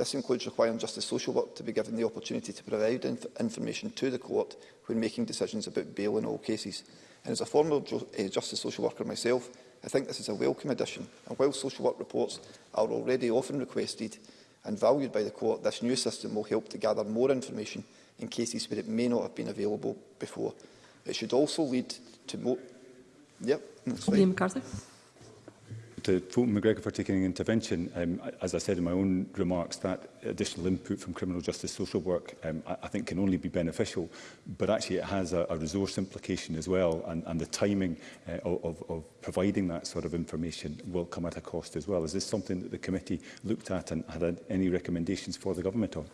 This includes requiring Justice Social Work to be given the opportunity to provide inf information to the court when making decisions about bail in all cases. And as a former ju uh, Justice Social Worker myself, I think this is a welcome addition. And while social work reports are already often requested and valued by the court, this new system will help to gather more information in cases where it may not have been available before. It should also lead to more... Yep, that's mm, right. Liam McCarthy to Fulton McGregor for taking an intervention. Um, as I said in my own remarks, that additional input from criminal justice social work, um, I, I think can only be beneficial, but actually it has a, a resource implication as well, and, and the timing uh, of, of providing that sort of information will come at a cost as well. Is this something that the committee looked at and had any recommendations for the government on?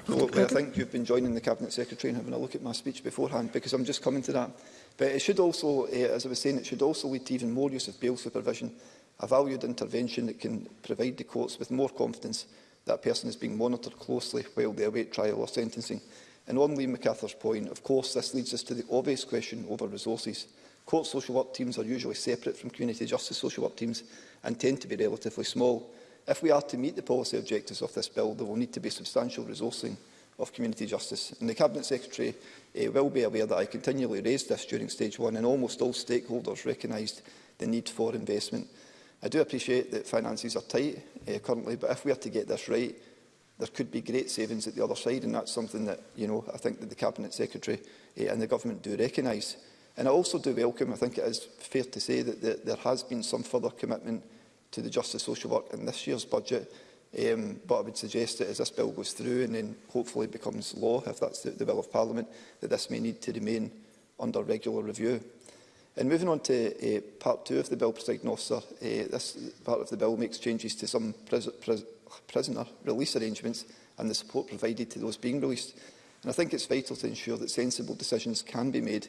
Absolutely. I think you've been joining the Cabinet Secretary and having a look at my speech beforehand because I'm just coming to that. But it should also, uh, as I was saying, it should also lead to even more use of bail supervision a valued intervention that can provide the courts with more confidence that a person is being monitored closely while they await trial or sentencing. And on Lee MacArthur's point, of course, this leads us to the obvious question over resources. Court social work teams are usually separate from community justice social work teams and tend to be relatively small. If we are to meet the policy objectives of this bill, there will need to be substantial resourcing of community justice. And the Cabinet Secretary eh, will be aware that I continually raised this during stage one and almost all stakeholders recognised the need for investment. I do appreciate that finances are tight uh, currently, but if we are to get this right, there could be great savings at the other side, and that's something that you know I think that the Cabinet Secretary uh, and the Government do recognise. And I also do welcome, I think it is fair to say, that, that there has been some further commitment to the Justice Social Work in this year's budget, um, but I would suggest that as this bill goes through and then hopefully becomes law, if that's the, the will of Parliament, that this may need to remain under regular review. And moving on to uh, part two of the bill, President officer, uh, this part of the bill makes changes to some pris pris prisoner release arrangements and the support provided to those being released. And I think it's vital to ensure that sensible decisions can be made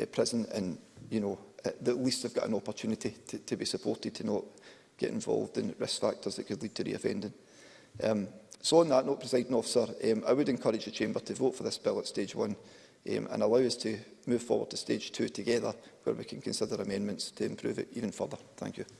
uh, prison and, you know, at least they've got an opportunity to, to be supported to not get involved in risk factors that could lead to re-offending. Um, so on that note, President officer, um, I would encourage the Chamber to vote for this bill at stage one um, and allow us to move forward to stage two together where we can consider amendments to improve it even further. Thank you.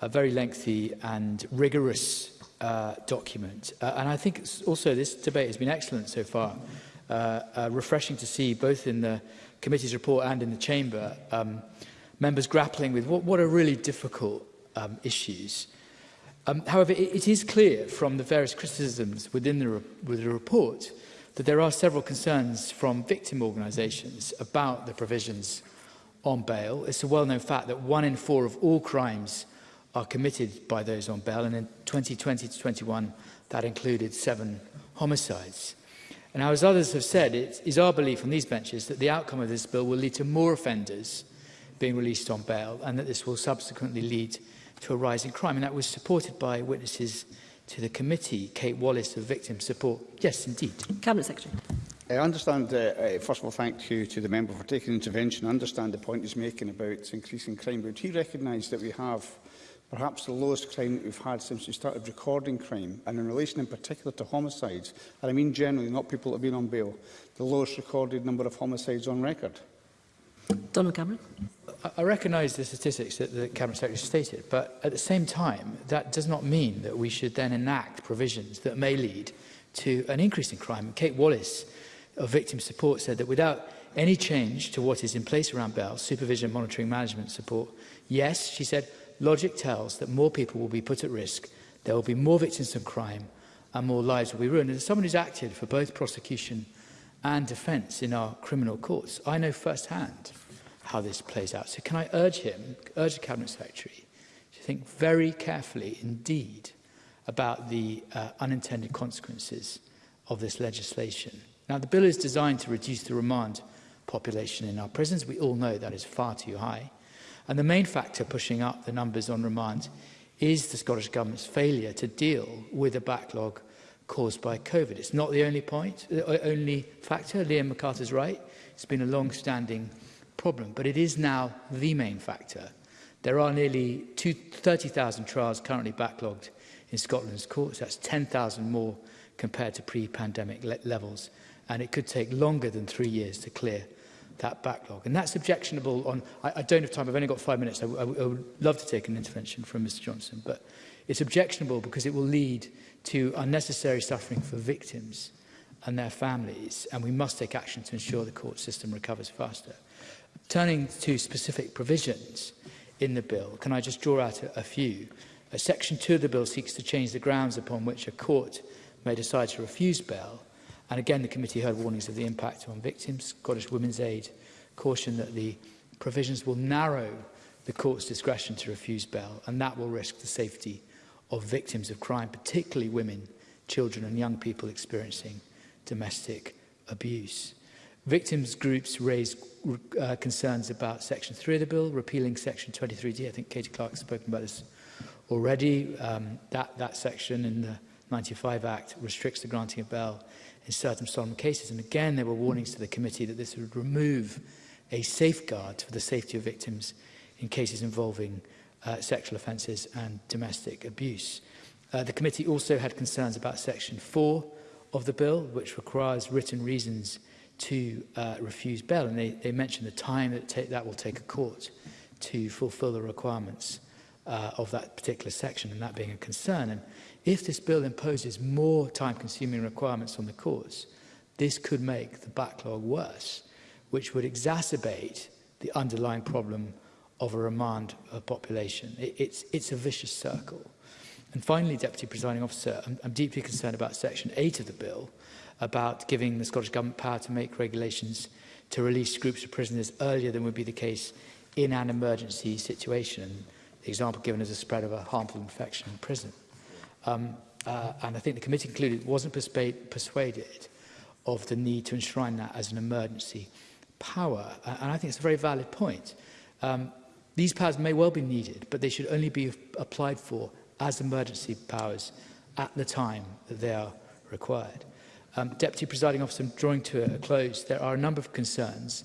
a very lengthy and rigorous uh, document. Uh, and I think also this debate has been excellent so far. Uh, uh, refreshing to see both in the committee's report and in the chamber, um, members grappling with what, what are really difficult um, issues. Um, however, it, it is clear from the various criticisms within the, re with the report that there are several concerns from victim organisations about the provisions on bail. It's a well-known fact that one in four of all crimes are committed by those on bail, and in 2020 to 21, that included seven homicides. And as others have said, it is our belief on these benches that the outcome of this bill will lead to more offenders being released on bail and that this will subsequently lead to a rise in crime. And that was supported by witnesses to the committee, Kate Wallace of Victim Support. Yes, indeed. Cabinet Secretary. I understand, uh, uh first of all, thank you to the member for taking intervention. I understand the point he's making about increasing crime, but he recognised that we have perhaps the lowest crime that we've had since we started recording crime, and in relation in particular to homicides, and I mean generally, not people that have been on bail, the lowest recorded number of homicides on record. Donald Cameron. I, I recognise the statistics that the Cabinet Secretary stated, but at the same time, that does not mean that we should then enact provisions that may lead to an increase in crime. Kate Wallace of Victim Support said that without any change to what is in place around bail, supervision, monitoring, management support, yes, she said, Logic tells that more people will be put at risk, there will be more victims of crime, and more lives will be ruined. And as someone who's acted for both prosecution and defence in our criminal courts, I know firsthand how this plays out. So can I urge him, urge the Cabinet Secretary, to think very carefully indeed about the uh, unintended consequences of this legislation. Now, the bill is designed to reduce the remand population in our prisons. We all know that is far too high. And the main factor pushing up the numbers on remand is the Scottish Government's failure to deal with the backlog caused by COVID. It's not the only point, the only factor. Liam MacArthur's right. It's been a long-standing problem, but it is now the main factor. There are nearly 30,000 trials currently backlogged in Scotland's courts. That's 10,000 more compared to pre-pandemic le levels, and it could take longer than three years to clear that backlog. And that's objectionable on, I, I don't have time, I've only got five minutes, I, I, I would love to take an intervention from Mr Johnson, but it's objectionable because it will lead to unnecessary suffering for victims and their families, and we must take action to ensure the court system recovers faster. Turning to specific provisions in the bill, can I just draw out a, a few? Uh, Section 2 of the bill seeks to change the grounds upon which a court may decide to refuse bail And again, the committee heard warnings of the impact on victims. Scottish Women's Aid cautioned that the provisions will narrow the court's discretion to refuse bail, and that will risk the safety of victims of crime, particularly women, children and young people experiencing domestic abuse. Victims groups raised uh, concerns about Section 3 of the bill, repealing Section 23D. I think Katie Clark has spoken about this already. Um, that, that section in the 95 Act restricts the granting of bail in certain solemn cases. And again, there were warnings to the committee that this would remove a safeguard for the safety of victims in cases involving uh, sexual offences and domestic abuse. Uh, the committee also had concerns about section 4 of the bill, which requires written reasons to uh, refuse bail, and they, they mentioned the time that take, that will take a court to fulfil the requirements uh, of that particular section, and that being a concern. And If this bill imposes more time-consuming requirements on the courts, this could make the backlog worse, which would exacerbate the underlying problem of a remand of population. It, it's, it's a vicious circle. And finally, Deputy Presiding Officer, I'm, I'm deeply concerned about Section 8 of the bill about giving the Scottish Government power to make regulations to release groups of prisoners earlier than would be the case in an emergency situation. The example given is the spread of a harmful infection in prison. Um, uh, and I think the committee concluded it wasn't persuaded of the need to enshrine that as an emergency power. Uh, and I think it's a very valid point. Um, these powers may well be needed, but they should only be applied for as emergency powers at the time that they are required. Um, Deputy Presiding Officer, drawing to a close, there are a number of concerns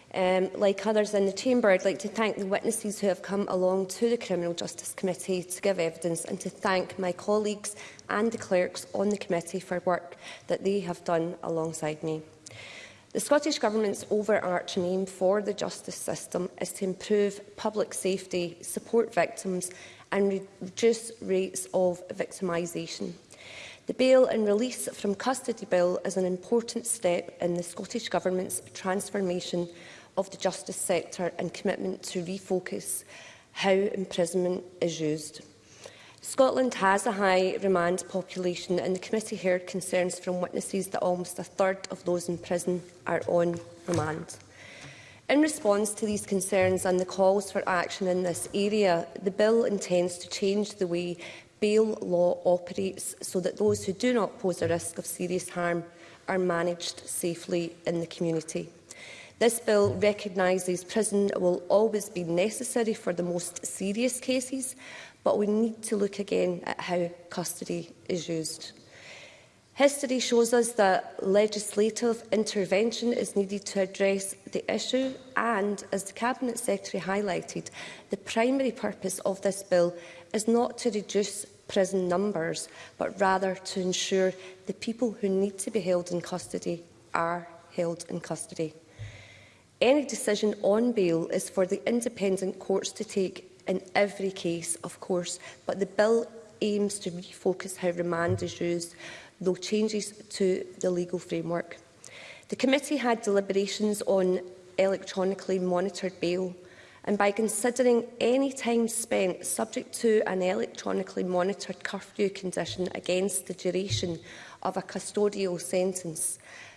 Um, like others in the Chamber, I'd like to thank the witnesses who have come along to the Criminal Justice Committee to give evidence and to thank my colleagues and the clerks on the committee for work that they have done alongside me. The Scottish Government's overarching aim for the justice system is to improve public safety, support victims and reduce rates of victimisation. The Bail and Release from Custody Bill is an important step in the Scottish Government's transformation of the justice sector and commitment to refocus how imprisonment is used. Scotland has a high remand population and the committee heard concerns from witnesses that almost a third of those in prison are on remand. In response to these concerns and the calls for action in this area, the bill intends to change the way bail law operates so that those who do not pose a risk of serious harm are managed safely in the community. This bill recognises prison will always be necessary for the most serious cases, but we need to look again at how custody is used. History shows us that legislative intervention is needed to address the issue and, as the Cabinet Secretary highlighted, the primary purpose of this bill is not to reduce prison numbers, but rather to ensure the people who need to be held in custody are held in custody. Any decision on bail is for the independent courts to take in every case, of course, but the bill aims to refocus how remand is used, though changes to the legal framework. The committee had deliberations on electronically monitored bail, and by considering any time spent subject to an electronically monitored curfew condition against the duration of a custodial sentence,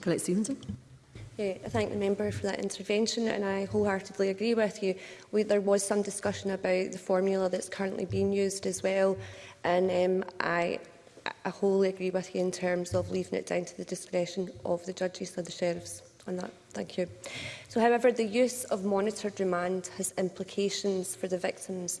Colette Stevenson. Eh, I thank the member for that intervention and I wholeheartedly agree with you. We, there was some discussion about the formula that's currently being used as well and um, I, I wholly agree with you in terms of leaving it down to the discretion of the judges and the sheriffs on that. Thank you. So, however, the use of monitored remand has implications for the victims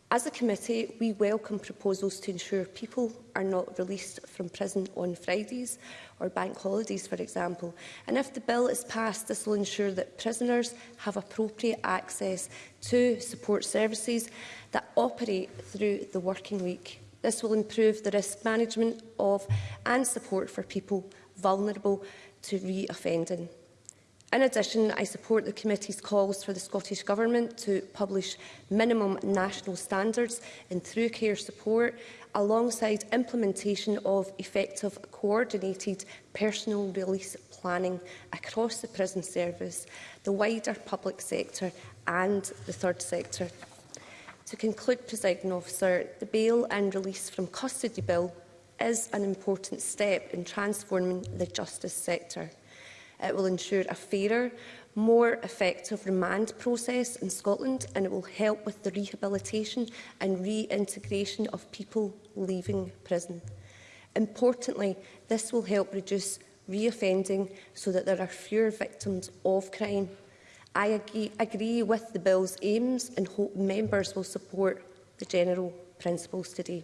As a committee, we welcome proposals to ensure people are not released from prison on Fridays or bank holidays, for example. And if the bill is passed, this will ensure that prisoners have appropriate access to support services that operate through the working week. This will improve the risk management of and support for people vulnerable to re-offending. In addition, I support the committee's calls for the Scottish Government to publish minimum national standards in through care support alongside implementation of effective coordinated personal release planning across the prison service, the wider public sector and the third sector. To conclude, President Officer, the bail and release from custody bill is an important step in transforming the justice sector. It will ensure a fairer, more effective remand process in Scotland and it will help with the rehabilitation and reintegration of people leaving prison. Importantly, this will help reduce reoffending so that there are fewer victims of crime. I agree, agree with the bill's aims and hope members will support the general principles today.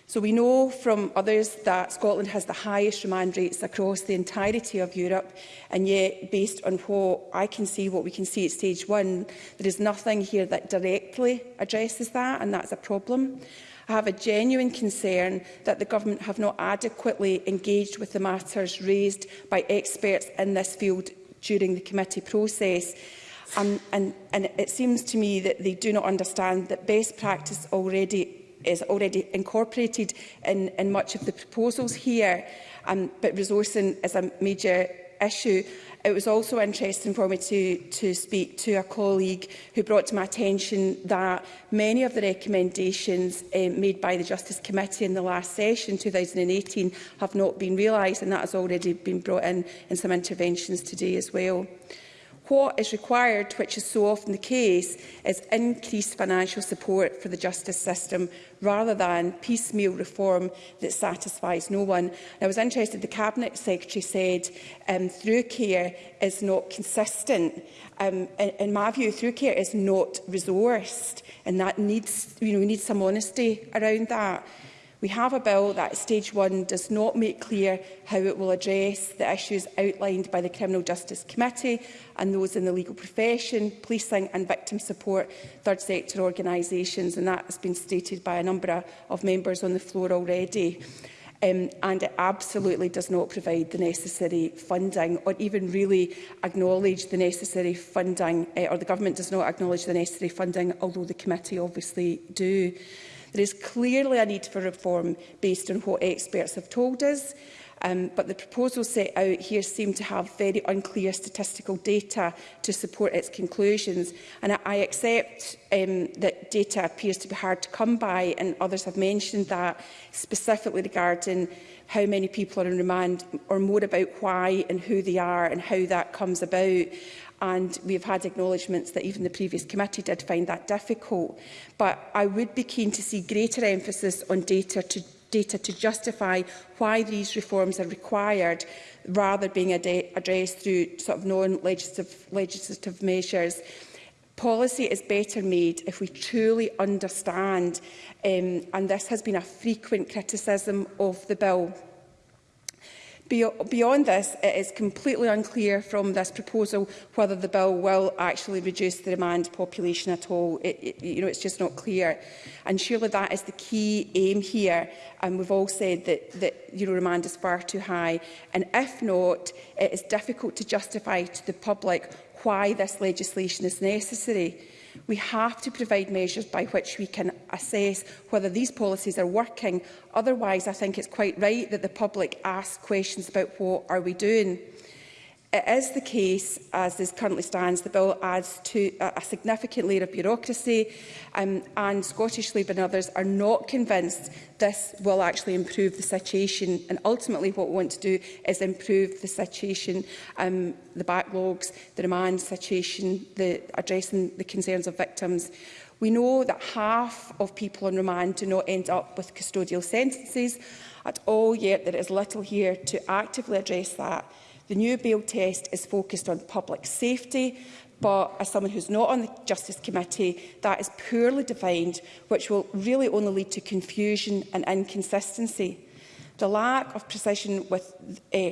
So we know from others that Scotland has the highest remand rates across the entirety of Europe, and yet, based on what I can see, what we can see at stage one, there is nothing here that directly addresses that, and that's a problem. I have a genuine concern that the Government have not adequately engaged with the matters raised by experts in this field during the committee process. Um, and, and it seems to me that they do not understand that best practice already is already incorporated in, in much of the proposals here, um, but resourcing is a major issue. It was also interesting for me to, to speak to a colleague who brought to my attention that many of the recommendations uh, made by the Justice Committee in the last session, 2018, have not been realised, and that has already been brought in in some interventions today as well. What is required, which is so often the case, is increased financial support for the justice system rather than piecemeal reform that satisfies no one. And I was interested, the Cabinet Secretary said um, through care is not consistent. Um, in, in my view, through care is not resourced and that needs, you know, we need some honesty around that. We have a bill that stage one does not make clear how it will address the issues outlined by the Criminal Justice Committee and those in the legal profession, policing and victim support, third sector organisations, and that has been stated by a number of members on the floor already. um, and it absolutely does not provide the necessary funding or even really acknowledge the necessary funding, uh, or the government does not acknowledge the necessary funding, although the committee obviously do. There is clearly a need for reform based on what experts have told us. Um, but the proposals set out here seem to have very unclear statistical data to support its conclusions. And I, I accept um, that data appears to be hard to come by, and others have mentioned that, specifically regarding how many people are in remand, or more about why and who they are and how that comes about and we've had acknowledgements that even the previous committee did find that difficult. But I would be keen to see greater emphasis on data to data to justify why these reforms are required rather being ad addressed through sort of non-legislative legislative measures. Policy is better made if we truly understand, um, and this has been a frequent criticism of the bill. Beyond this, it is completely unclear from this proposal whether the bill will actually reduce the demand population at all. It, it, you know, it's just not clear. And surely that is the key aim here. And we've all said that, that you know, remand is far too high. And if not, it is difficult to justify to the public why this legislation is necessary. We have to provide measures by which we can assess whether these policies are working. Otherwise, I think it's quite right that the public ask questions about what are we doing. It is the case, as this currently stands, the bill adds to a, significant layer of bureaucracy um, and Scottish Labour and others are not convinced this will actually improve the situation and ultimately what we want to do is improve the situation, um, the backlogs, the remand situation, the, addressing the concerns of victims. We know that half of people on remand do not end up with custodial sentences at all, yet there is little here to actively address that. The new bail test is focused on public safety, but as someone who's not on the Justice Committee, that is poorly defined, which will really only lead to confusion and inconsistency. The lack of precision with, uh,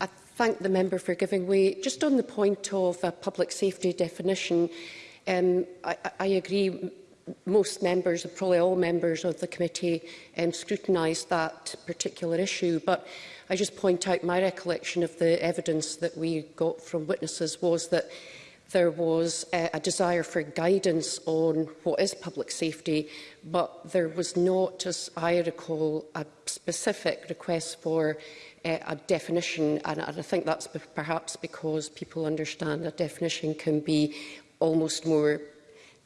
I thank the member for giving way. Just on the point of a public safety definition, um, I, I agree most members, probably all members of the committee, um, scrutinised that particular issue. But I just point out my recollection of the evidence that we got from witnesses was that there was a, uh, a desire for guidance on what is public safety, but there was not, as I recall, a specific request for uh, a definition. And, and I think that's perhaps because people understand a definition can be almost more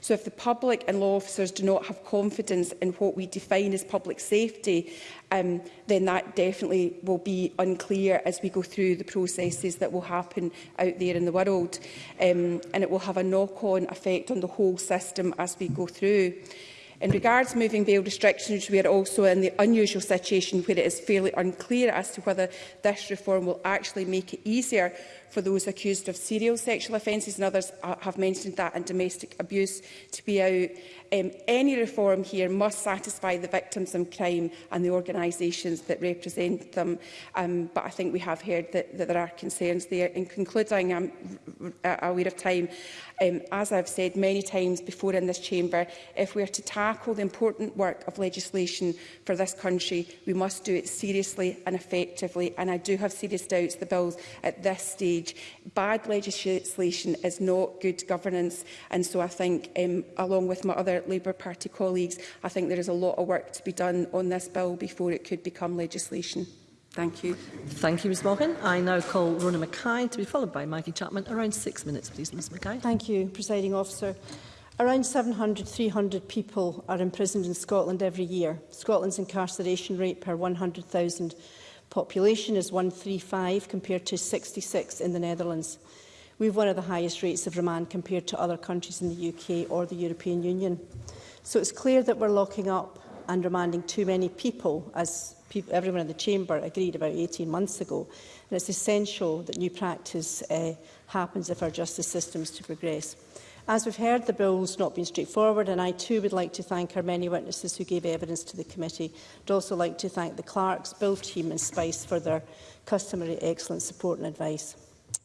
So if the public and law officers do not have confidence in what we define as public safety, um, then that definitely will be unclear as we go through the processes that will happen out there in the world. Um, and it will have a knock-on effect on the whole system as we go through. In regards moving bail restrictions, we are also in the unusual situation where it is fairly unclear as to whether this reform will actually make it easier for those accused of serial sexual offences and others have mentioned that and domestic abuse to be out. Um, any reform here must satisfy the victims of crime and the organisations that represent them. Um, but I think we have heard that, that there are concerns there. In concluding, I'm aware of time. Um, as I've said many times before in this chamber, if we are to tackle the important work of legislation for this country, we must do it seriously and effectively. And I do have serious doubts the bills at this stage stage. Bad legislation is not good governance. And so I think, um, along with my other Labour Party colleagues, I think there is a lot of work to be done on this bill before it could become legislation. Thank you. Thank you, Ms Morgan. I now call Rona Mackay to be followed by Maggie Chapman. Around six minutes, please, Ms Mackay. Thank you, Presiding Officer. Around 700, 300 people are imprisoned in Scotland every year. Scotland's incarceration rate per 100,000 population is 135 compared to 66 in the Netherlands. We have one of the highest rates of remand compared to other countries in the UK or the European Union. So it's clear that we're locking up and remanding too many people, as pe everyone in the Chamber agreed about 18 months ago. And it's essential that new practice uh, happens if our justice system is to progress. As we've heard, the bill's not been straightforward, and I too would like to thank our many witnesses who gave evidence to the committee. I'd also like to thank the clerks, bill team and Spice for their customary excellent support and advice.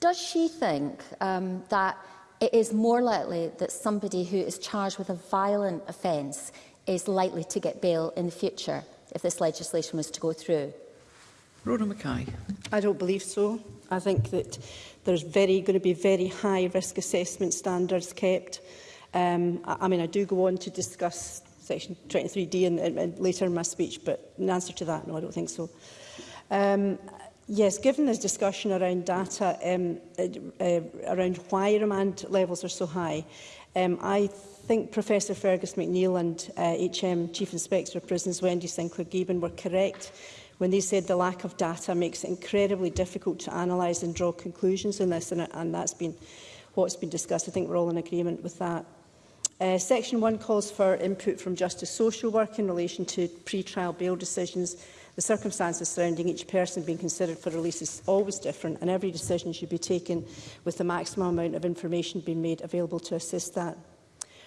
Does she think um, that it is more likely that somebody who is charged with a violent offence is likely to get bail in the future if this legislation was to go through? Rhoda Mackay. I don't believe so. I think that there's very going to be very high risk assessment standards kept. Um, I, I mean, I do go on to discuss Section 23D in, in, in later in my speech, but in answer to that, no, I don't think so. Um, Yes, given this discussion around data, um, uh, uh, around why remand levels are so high, um, I think Professor Fergus McNeill and uh, HM Chief Inspector of Prisons Wendy Sinclair-Gibbon were correct when they said the lack of data makes it incredibly difficult to analyse and draw conclusions on this, and, and that's been what's been discussed. I think we're all in agreement with that. Uh, Section 1 calls for input from Justice Social Work in relation to pre-trial bail decisions. The circumstances surrounding each person being considered for release is always different and every decision should be taken with the maximum amount of information being made available to assist that.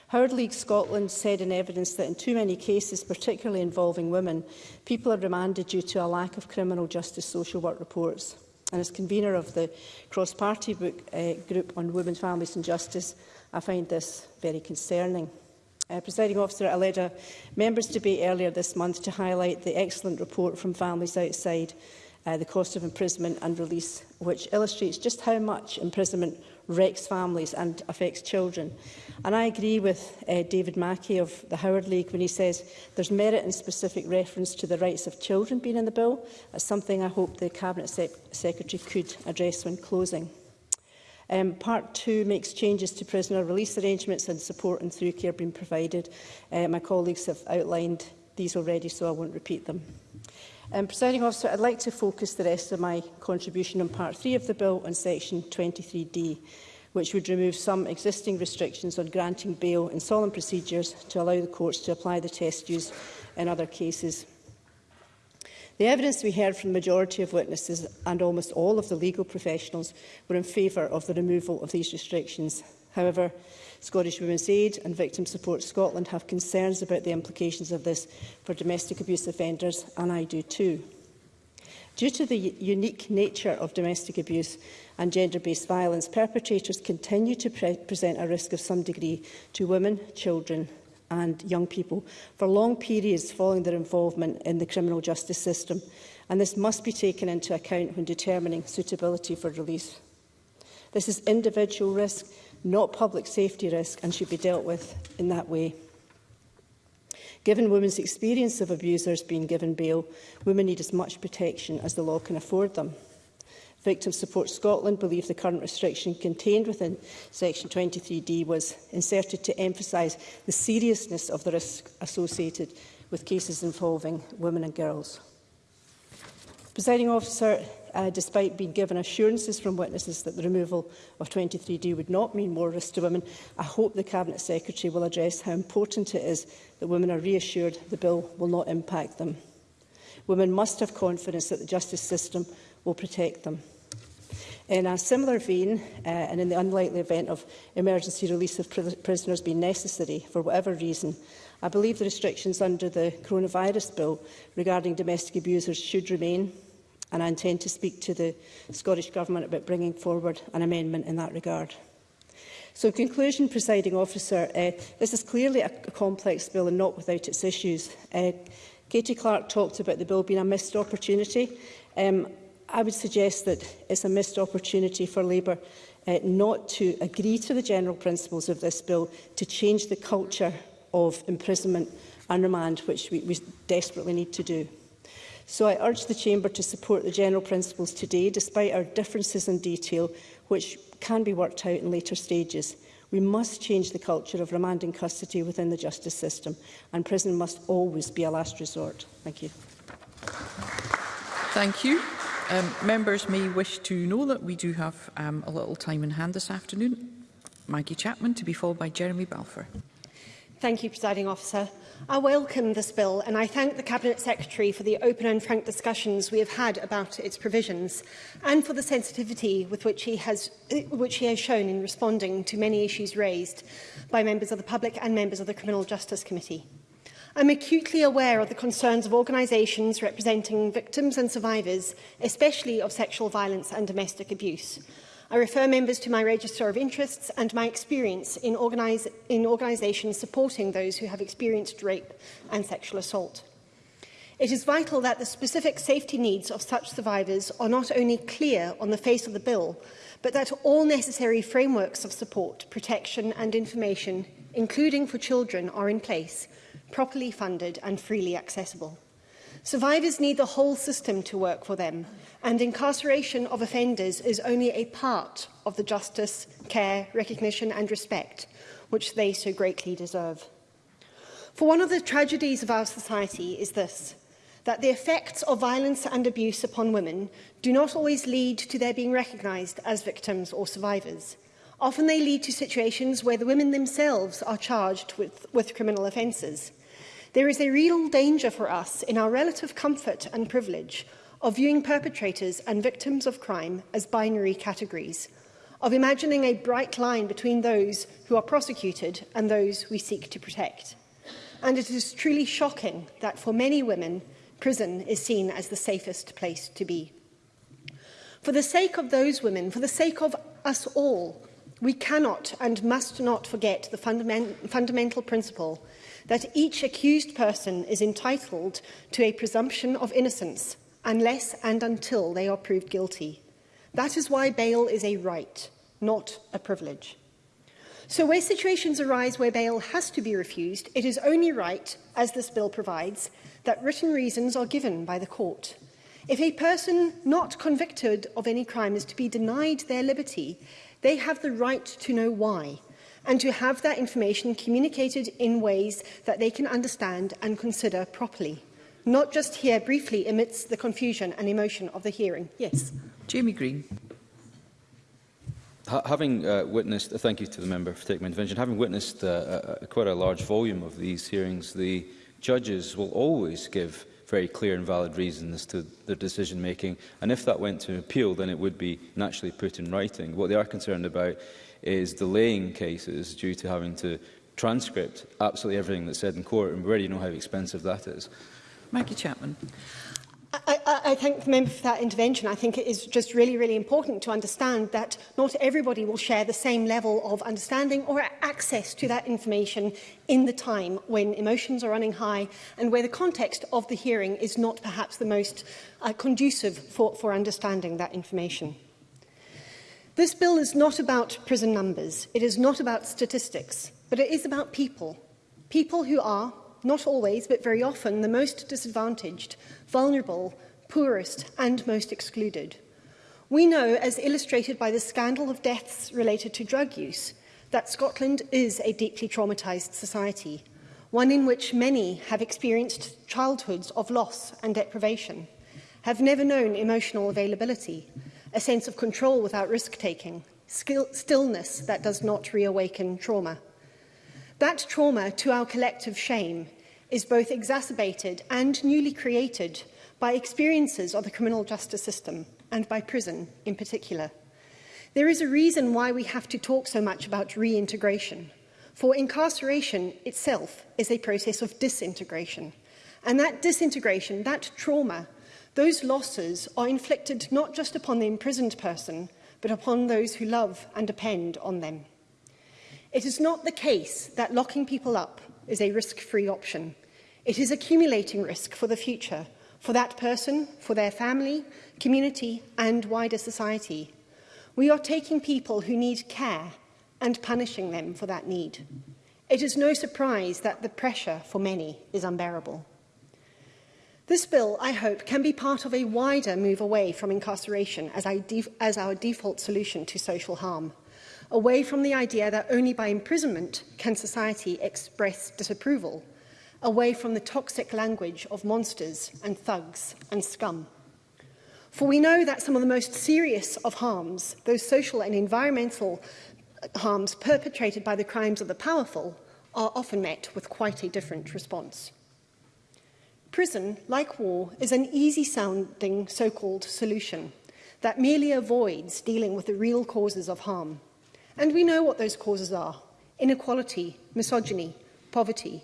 Howard League Scotland said in evidence that in too many cases, particularly involving women, people are remanded due to a lack of criminal justice social work reports. And as convener of the cross-party uh, group on women, families and justice, I find this very concerning. Uh, Presiding officer, I led a members' debate earlier this month to highlight the excellent report from Families Outside uh, the Cost of Imprisonment and Release, which illustrates just how much imprisonment wrecks families and affects children. And I agree with uh, David Mackey of the Howard League when he says there's merit in specific reference to the rights of children being in the bill. That's something I hope the Cabinet se Secretary could address when closing. Um, part 2 makes changes to prisoner release arrangements and support and through care being provided. Uh, my colleagues have outlined these already, so I won't repeat them. Um, Presiding officer, I'd like to focus the rest of my contribution on part 3 of the bill on section 23D, which would remove some existing restrictions on granting bail in solemn procedures to allow the courts to apply the test used in other cases. The evidence we heard from the majority of witnesses and almost all of the legal professionals were in favour of the removal of these restrictions. However, Scottish Women's Aid and Victim Support Scotland have concerns about the implications of this for domestic abuse offenders, and I do too. Due to the unique nature of domestic abuse and gender-based violence, perpetrators continue to pre present a risk of some degree to women, children and young people for long periods following their involvement in the criminal justice system, and this must be taken into account when determining suitability for release. This is individual risk, not public safety risk, and should be dealt with in that way. Given women's experience of abusers being given bail, women need as much protection as the law can afford them. Victim Support Scotland believe the current restriction contained within Section 23D was inserted to emphasise the seriousness of the risk associated with cases involving women and girls. Presiding officer, uh, despite being given assurances from witnesses that the removal of 23D would not mean more risk to women, I hope the Cabinet Secretary will address how important it is that women are reassured the bill will not impact them. Women must have confidence that the justice system will protect them. In a similar vein, uh, and in the unlikely event of emergency release of pr prisoners being necessary for whatever reason, I believe the restrictions under the coronavirus bill regarding domestic abusers should remain, and I intend to speak to the Scottish Government about bringing forward an amendment in that regard. So in conclusion, presiding officer, uh, this is clearly a, a complex bill and not without its issues. Uh, Katie Clark talked about the bill being a missed opportunity. Um, I would suggest that it's a missed opportunity for Labour uh, not to agree to the general principles of this bill to change the culture of imprisonment and remand, which we, we desperately need to do. So I urge the Chamber to support the general principles today, despite our differences in detail, which can be worked out in later stages. We must change the culture of remand and custody within the justice system, and prison must always be a last resort. Thank you. Thank you. Um, members may wish to know that we do have um, a little time in hand this afternoon. Maggie Chapman to be followed by Jeremy Balfour. Thank you, Presiding Officer. I welcome this bill and I thank the Cabinet Secretary for the open and frank discussions we have had about its provisions and for the sensitivity with which he has, uh, which he has shown in responding to many issues raised by members of the public and members of the Criminal Justice Committee. I'm acutely aware of the concerns of organisations representing victims and survivors, especially of sexual violence and domestic abuse. I refer members to my register of interests and my experience in, organise, in organisations supporting those who have experienced rape and sexual assault. It is vital that the specific safety needs of such survivors are not only clear on the face of the bill, but that all necessary frameworks of support, protection and information, including for children, are in place – properly funded and freely accessible. Survivors need the whole system to work for them, and incarceration of offenders is only a part of the justice, care, recognition and respect which they so greatly deserve. For one of the tragedies of our society is this, that the effects of violence and abuse upon women do not always lead to their being recognised as victims or survivors. Often they lead to situations where the women themselves are charged with, with criminal offences. There is a real danger for us in our relative comfort and privilege of viewing perpetrators and victims of crime as binary categories, of imagining a bright line between those who are prosecuted and those we seek to protect. And it is truly shocking that for many women, prison is seen as the safest place to be. For the sake of those women, for the sake of us all, We cannot and must not forget the fundament fundamental principle that each accused person is entitled to a presumption of innocence unless and until they are proved guilty. That is why bail is a right, not a privilege. So where situations arise where bail has to be refused, it is only right, as this bill provides, that written reasons are given by the court. If a person not convicted of any crime is to be denied their liberty, They have the right to know why and to have that information communicated in ways that they can understand and consider properly, not just here briefly amidst the confusion and emotion of the hearing. Yes. Jamie Green. having uh, witnessed, uh, thank you to the member for taking my intervention, having witnessed uh, a, uh, uh, quite a large volume of these hearings, the judges will always give very clear and valid reasons to their decision making. And if that went to appeal, then it would be naturally put in writing. What they are concerned about is delaying cases due to having to transcript absolutely everything that's said in court, and we already know how expensive that is. Maggie Chapman. I, I, I thank the member for that intervention. I think it is just really, really important to understand that not everybody will share the same level of understanding or access to that information in the time when emotions are running high and where the context of the hearing is not perhaps the most uh, conducive for, for understanding that information. This bill is not about prison numbers. It is not about statistics, but it is about people. People who are, not always, but very often, the most disadvantaged vulnerable, poorest and most excluded. We know, as illustrated by the scandal of deaths related to drug use, that Scotland is a deeply traumatised society, one in which many have experienced childhoods of loss and deprivation, have never known emotional availability, a sense of control without risk-taking, stillness that does not reawaken trauma. That trauma, to our collective shame, is both exacerbated and newly created by experiences of the criminal justice system and by prison in particular. There is a reason why we have to talk so much about reintegration, for incarceration itself is a process of disintegration. And that disintegration, that trauma, those losses are inflicted not just upon the imprisoned person, but upon those who love and depend on them. It is not the case that locking people up is a risk-free option. It is accumulating risk for the future, for that person, for their family, community and wider society. We are taking people who need care and punishing them for that need. It is no surprise that the pressure for many is unbearable. This bill, I hope, can be part of a wider move away from incarceration as, as our default solution to social harm away from the idea that only by imprisonment can society express disapproval, away from the toxic language of monsters and thugs and scum. For we know that some of the most serious of harms, those social and environmental harms perpetrated by the crimes of the powerful, are often met with quite a different response. Prison, like war, is an easy-sounding so-called solution that merely avoids dealing with the real causes of harm. And we know what those causes are. Inequality, misogyny, poverty.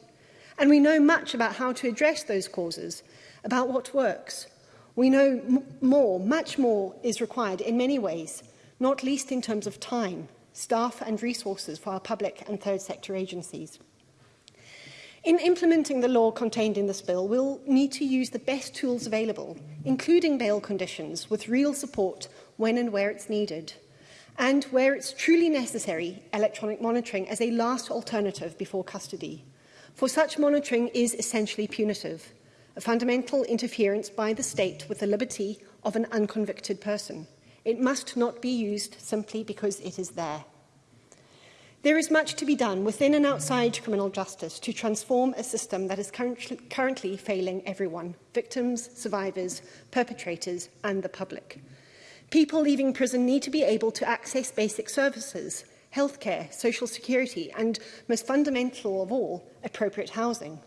And we know much about how to address those causes, about what works. We know more, much more is required in many ways, not least in terms of time, staff and resources for our public and third sector agencies. In implementing the law contained in this bill, we'll need to use the best tools available, including bail conditions, with real support when and where it's needed and where it's truly necessary, electronic monitoring as a last alternative before custody. For such monitoring is essentially punitive, a fundamental interference by the state with the liberty of an unconvicted person. It must not be used simply because it is there. There is much to be done within and outside criminal justice to transform a system that is currently failing everyone, victims, survivors, perpetrators and the public. People leaving prison need to be able to access basic services, healthcare, social security and, most fundamental of all, appropriate housing.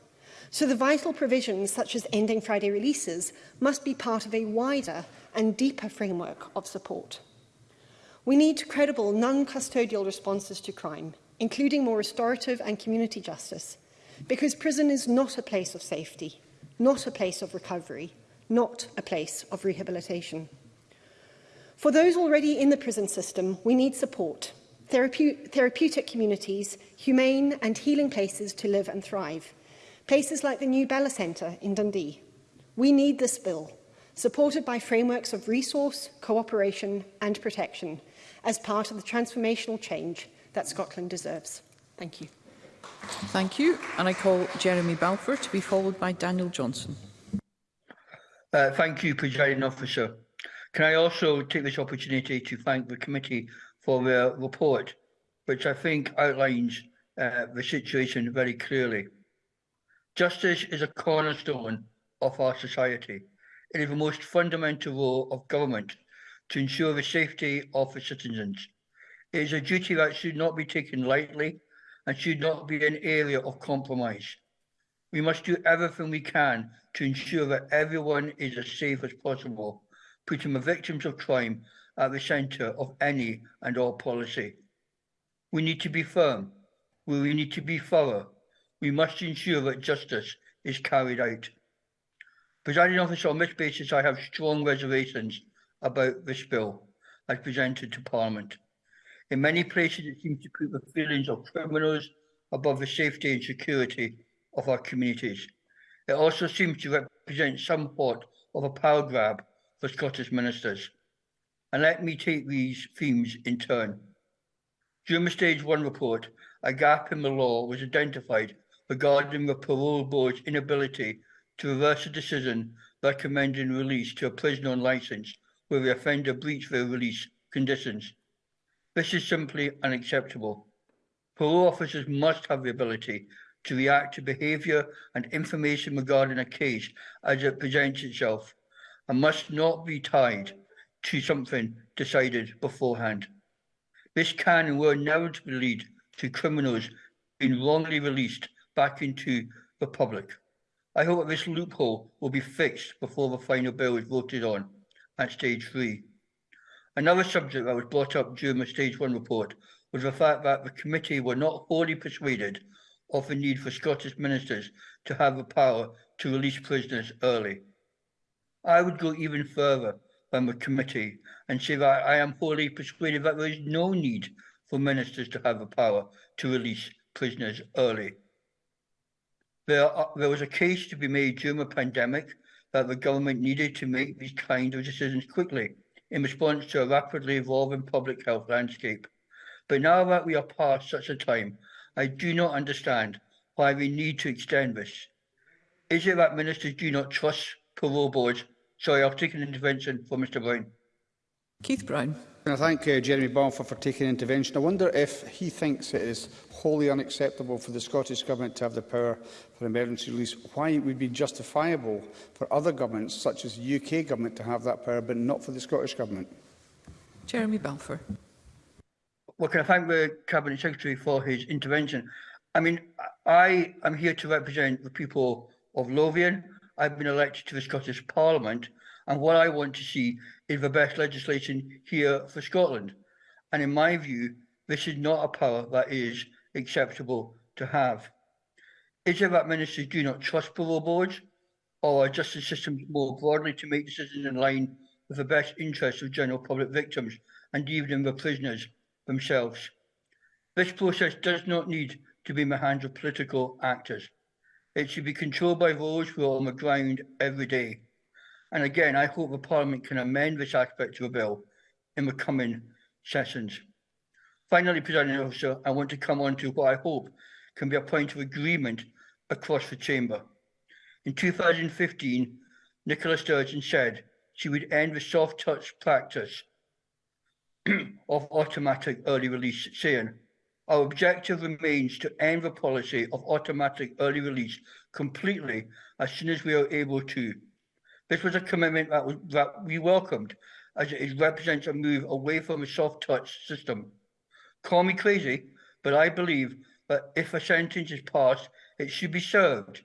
So the vital provisions such as ending Friday releases must be part of a wider and deeper framework of support. We need credible non-custodial responses to crime, including more restorative and community justice, because prison is not a place of safety, not a place of recovery, not a place of rehabilitation. For those already in the prison system, we need support, therape therapeutic communities, humane and healing places to live and thrive, places like the new Bella Centre in Dundee. We need this bill, supported by frameworks of resource, cooperation and protection, as part of the transformational change that Scotland deserves. Thank you. Thank you. And I call Jeremy Balfour to be followed by Daniel Johnson. Uh, thank you, Presiding Officer. Can I also take this opportunity to thank the committee for their report, which I think outlines uh, the situation very clearly. Justice is a cornerstone of our society. It is the most fundamental role of government to ensure the safety of the citizens. It is a duty that should not be taken lightly and should not be an area of compromise. We must do everything we can to ensure that everyone is as safe as possible putting the victims of crime at the centre of any and all policy. We need to be firm. We need to be thorough. We must ensure that justice is carried out. Presiding officer, on this basis, I have strong reservations about this bill as presented to Parliament. In many places, it seems to put the feelings of criminals above the safety and security of our communities. It also seems to represent somewhat of a power grab for Scottish ministers. And let me take these themes in turn. During the Stage 1 report, a gap in the law was identified regarding the parole board's inability to reverse a decision recommending release to a prisoner on licence where the offender breached their release conditions. This is simply unacceptable. Parole officers must have the ability to react to behaviour and information regarding a case as it presents itself and must not be tied to something decided beforehand. This can and will inevitably lead to criminals being wrongly released back into the public. I hope that this loophole will be fixed before the final bill is voted on at stage three. Another subject that was brought up during the stage one report was the fact that the committee were not wholly persuaded of the need for Scottish ministers to have the power to release prisoners early. I would go even further than the committee and say that I am wholly persuaded that there is no need for ministers to have the power to release prisoners early. There, there was a case to be made during the pandemic that the government needed to make these kind of decisions quickly in response to a rapidly evolving public health landscape. But now that we are past such a time, I do not understand why we need to extend this. Is it that ministers do not trust parole boards Sorry, I've taken intervention for Mr Brown. Keith Brown. And I thank uh, Jeremy Balfour for taking intervention. I wonder if he thinks it is wholly unacceptable for the Scottish Government to have the power for emergency release. Why it would be justifiable for other governments, such as the UK Government, to have that power, but not for the Scottish Government? Jeremy Balfour. Well, can I thank the Cabinet Secretary for his intervention? I mean, I am here to represent the people of Lothian. I've been elected to the Scottish Parliament, and what I want to see is the best legislation here for Scotland. And in my view, this is not a power that is acceptable to have. Is it that ministers do not trust parole boards or are justice systems more broadly to make decisions in line with the best interests of general public victims and even the prisoners themselves? This process does not need to be in the hands of political actors. It should be controlled by who are on the ground every day. And again, I hope the Parliament can amend this aspect of the bill in the coming sessions. Finally, President Officer, I want to come on to what I hope can be a point of agreement across the Chamber. In 2015, Nicola Sturgeon said she would end the soft touch practice of automatic early release, saying, Our objective remains to end the policy of automatic early release completely as soon as we are able to. This was a commitment that, was, that we welcomed, as it represents a move away from a soft touch system. Call me crazy, but I believe that if a sentence is passed, it should be served.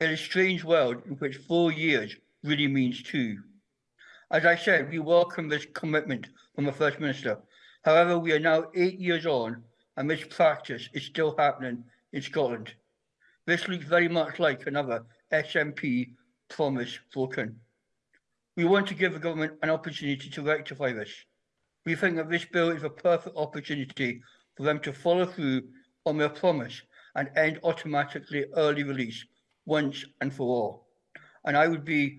In a strange world in which four years really means two. As I said, we welcome this commitment from the First Minister. However, we are now eight years on and mispractice is still happening in Scotland. This looks very much like another SNP promise broken. We want to give the government an opportunity to rectify this. We think that this bill is a perfect opportunity for them to follow through on their promise and end automatically early release once and for all. And I would be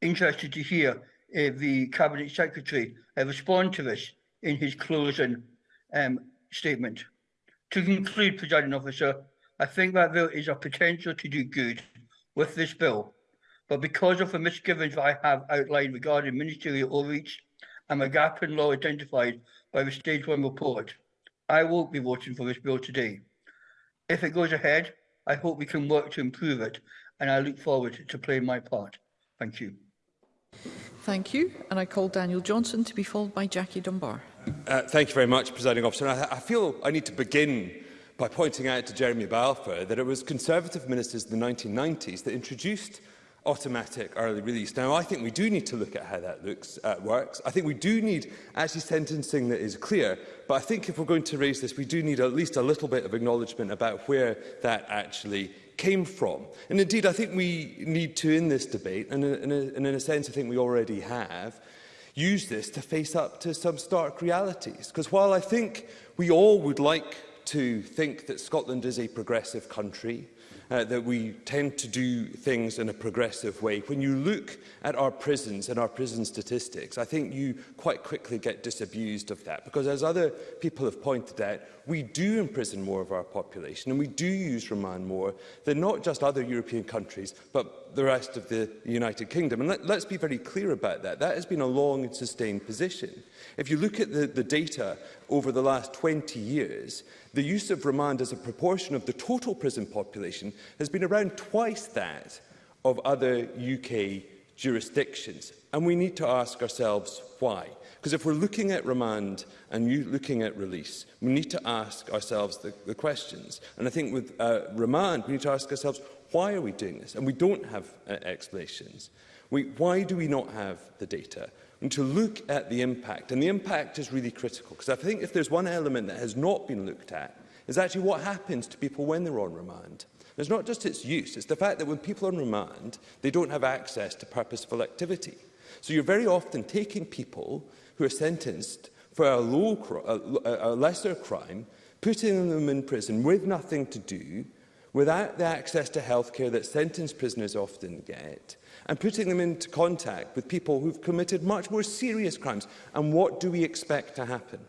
interested to hear if the Cabinet Secretary respond to this in his closing um, statement. To conclude, presiding officer, I think that there is a potential to do good with this bill, but because of the misgivings that I have outlined regarding ministerial overreach and the gap in law identified by the Stage one report, I won't be voting for this bill today. If it goes ahead, I hope we can work to improve it, and I look forward to playing my part. Thank you. Thank you. And I call Daniel Johnson to be followed by Jackie Dunbar uh, thank you very much, Presiding Officer. I, I feel I need to begin by pointing out to Jeremy Balfour that it was Conservative ministers in the 1990s that introduced automatic early release. Now, I think we do need to look at how that looks, uh, works. I think we do need actually sentencing that is clear, but I think if we're going to raise this, we do need at least a little bit of acknowledgement about where that actually came from. And indeed, I think we need to, in this debate, and in a, in a sense I think we already have, use this to face up to some stark realities. Because while I think we all would like to think that Scotland is a progressive country, uh, that we tend to do things in a progressive way. When you look at our prisons and our prison statistics, I think you quite quickly get disabused of that because as other people have pointed out, we do imprison more of our population and we do use remand more than not just other European countries but the rest of the United Kingdom. And let, let's be very clear about that. That has been a long and sustained position. If you look at the, the data over the last 20 years, The use of remand as a proportion of the total prison population has been around twice that of other UK jurisdictions. And we need to ask ourselves why. Because if we're looking at remand and looking at release, we need to ask ourselves the, the questions. And I think with uh, remand, we need to ask ourselves, why are we doing this? And we don't have uh, explanations. We, why do we not have the data? and to look at the impact. And the impact is really critical, because I think if there's one element that has not been looked at, is actually what happens to people when they're on remand. And it's not just its use, it's the fact that when people are on remand, they don't have access to purposeful activity. So you're very often taking people who are sentenced for a, low, a, a lesser crime, putting them in prison with nothing to do, without the access to healthcare that sentenced prisoners often get, and putting them into contact with people who've committed much more serious crimes. And what do we expect to happen?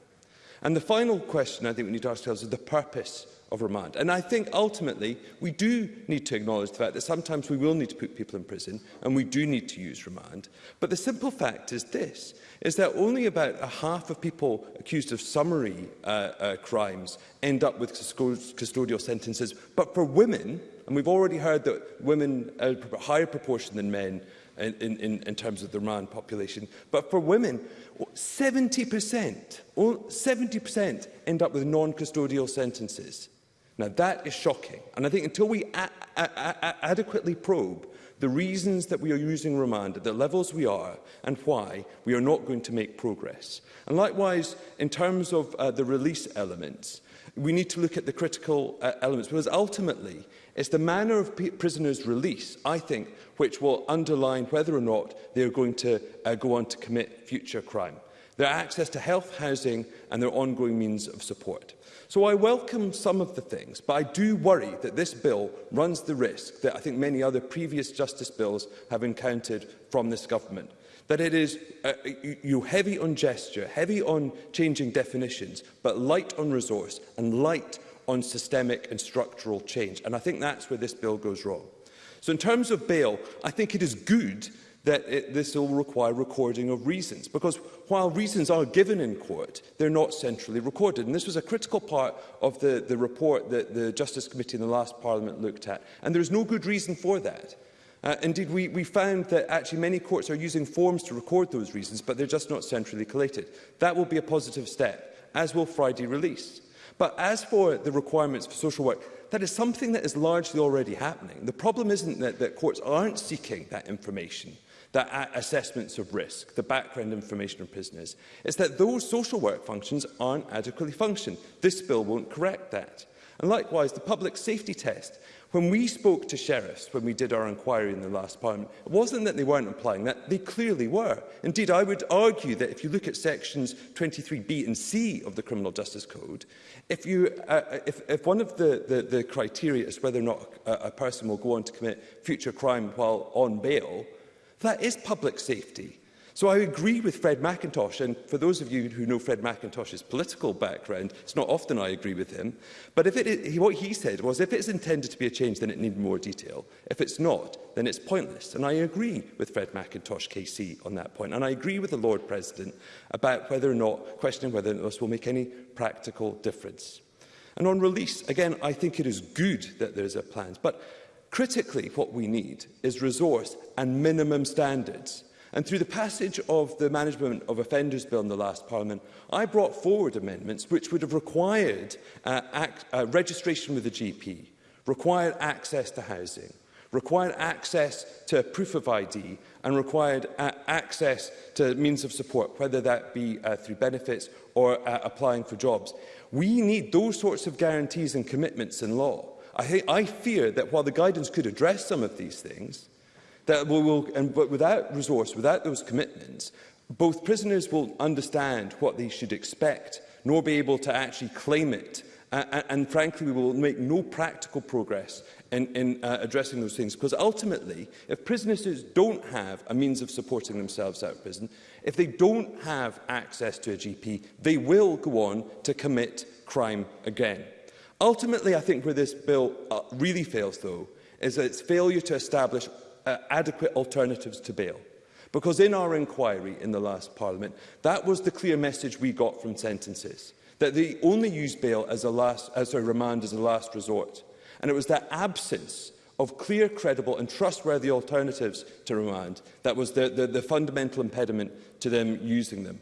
And the final question I think we need to ask ourselves is the purpose of remand. And I think ultimately we do need to acknowledge the fact that sometimes we will need to put people in prison and we do need to use remand. But the simple fact is this, is that only about a half of people accused of summary uh, uh, crimes end up with custodial sentences. But for women, And we've already heard that women are a higher proportion than men in, in, in terms of the Roman population. But for women, 70%, 70% end up with non-custodial sentences. Now, that is shocking. And I think until we adequately probe the reasons that we are using remand at the levels we are and why we are not going to make progress. And likewise, in terms of uh, the release elements, we need to look at the critical uh, elements because ultimately It's the manner of prisoners' release, I think, which will underline whether or not they are going to uh, go on to commit future crime, their access to health, housing and their ongoing means of support. So I welcome some of the things, but I do worry that this bill runs the risk that I think many other previous justice bills have encountered from this government. That it is uh, you heavy on gesture, heavy on changing definitions, but light on resource and light on systemic and structural change. And I think that's where this bill goes wrong. So in terms of bail, I think it is good that it, this will require recording of reasons, because while reasons are given in court, they're not centrally recorded. And this was a critical part of the, the report that the Justice Committee in the last Parliament looked at, and there's no good reason for that. Uh, indeed, we, we found that actually many courts are using forms to record those reasons, but they're just not centrally collated. That will be a positive step, as will Friday release. But as for the requirements for social work, that is something that is largely already happening. The problem isn't that, that courts aren't seeking that information that assessments of risk, the background information of prisoners, It's that those social work functions aren't adequately functioned. This bill won't correct that. And likewise, the public safety test When we spoke to sheriffs when we did our inquiry in the last parliament, it wasn't that they weren't applying that, they clearly were. Indeed, I would argue that if you look at sections 23b and c of the Criminal Justice Code, if, you, uh, uh, if, if one of the, the, the criteria is whether or not a, a person will go on to commit future crime while on bail, that is public safety. So I agree with Fred McIntosh, and for those of you who know Fred McIntosh's political background, it's not often I agree with him, but if it what he said was if it's intended to be a change, then it needs more detail. If it's not, then it's pointless. And I agree with Fred McIntosh KC on that point, and I agree with the Lord President about whether or not, questioning whether this will make any practical difference. And on release, again, I think it is good that there's a plan, but critically what we need is resource and minimum standards And through the passage of the Management of Offenders Bill in the last Parliament, I brought forward amendments which would have required uh, act, uh, registration with the GP, required access to housing, required access to proof of ID and required uh, access to means of support, whether that be uh, through benefits or uh, applying for jobs. We need those sorts of guarantees and commitments in law. I, I fear that while the guidance could address some of these things, That we will, and, but without resource, without those commitments, both prisoners will understand what they should expect, nor be able to actually claim it. Uh, and frankly, we will make no practical progress in, in uh, addressing those things. Because ultimately, if prisoners don't have a means of supporting themselves out of prison, if they don't have access to a GP, they will go on to commit crime again. Ultimately, I think where this bill uh, really fails, though, is its failure to establish uh, adequate alternatives to bail. Because in our inquiry in the last Parliament, that was the clear message we got from sentences, that they only use bail as a, last, as a remand as a last resort. And it was that absence of clear, credible and trustworthy alternatives to remand that was the, the, the fundamental impediment to them using them.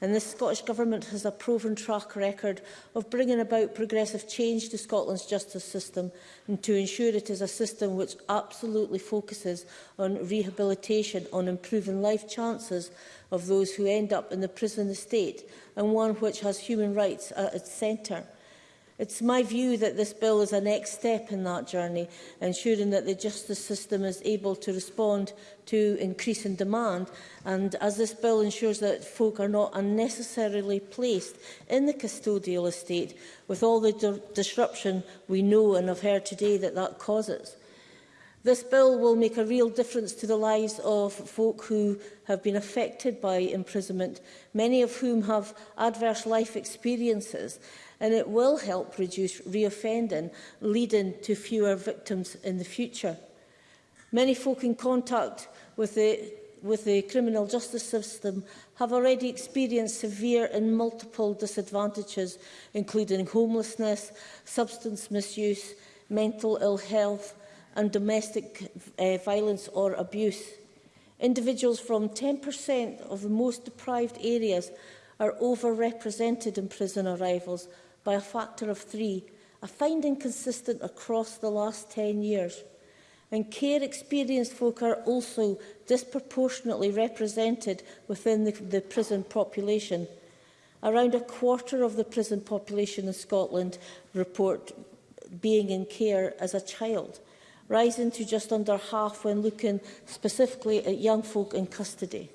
And the Scottish Government has a proven track record of bringing about progressive change to Scotland's justice system and to ensure it is a system which absolutely focuses on rehabilitation, on improving life chances of those who end up in the prison estate, and one which has human rights at its centre. It's my view that this bill is a next step in that journey, ensuring that the justice system is able to respond to increasing demand. And as this bill ensures that folk are not unnecessarily placed in the custodial estate, with all the disruption we know and have heard today that that causes. This bill will make a real difference to the lives of folk who have been affected by imprisonment, many of whom have adverse life experiences and it will help reduce reoffending, leading to fewer victims in the future. Many folk in contact with the with the criminal justice system have already experienced severe and multiple disadvantages, including homelessness, substance misuse, mental ill health and domestic uh, violence or abuse. Individuals from 10% of the most deprived areas are overrepresented in prison arrivals by a factor of three, a finding consistent across the last 10 years. And care experienced folk are also disproportionately represented within the, the prison population. Around a quarter of the prison population in Scotland report being in care as a child, rising to just under half when looking specifically at young folk in custody.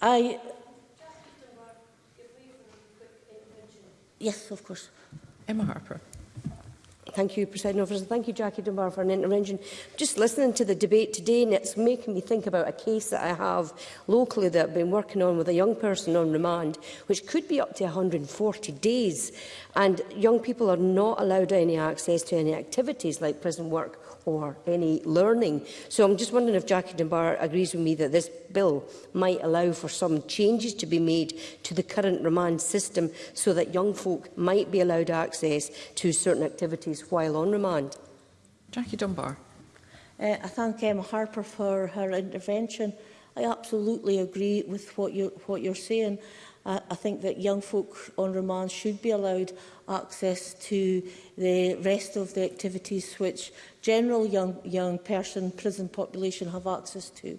I Yes, of course. Emma Harper. Thank you, President Officer. Thank you, Jackie Dunbar, for an intervention. Just listening to the debate today, and it's making me think about a case that I have locally that I've been working on with a young person on remand, which could be up to 140 days. And young people are not allowed any access to any activities like prison work or any learning. So I'm just wondering if Jackie Dunbar agrees with me that this bill might allow for some changes to be made to the current remand system so that young folk might be allowed access to certain activities while on remand. Jackie Dunbar. Uh, I thank Emma Harper for her intervention. I absolutely agree with what you're, what you're saying. I, I think that young folk on remand should be allowed access to the rest of the activities which general young, young person prison population have access to.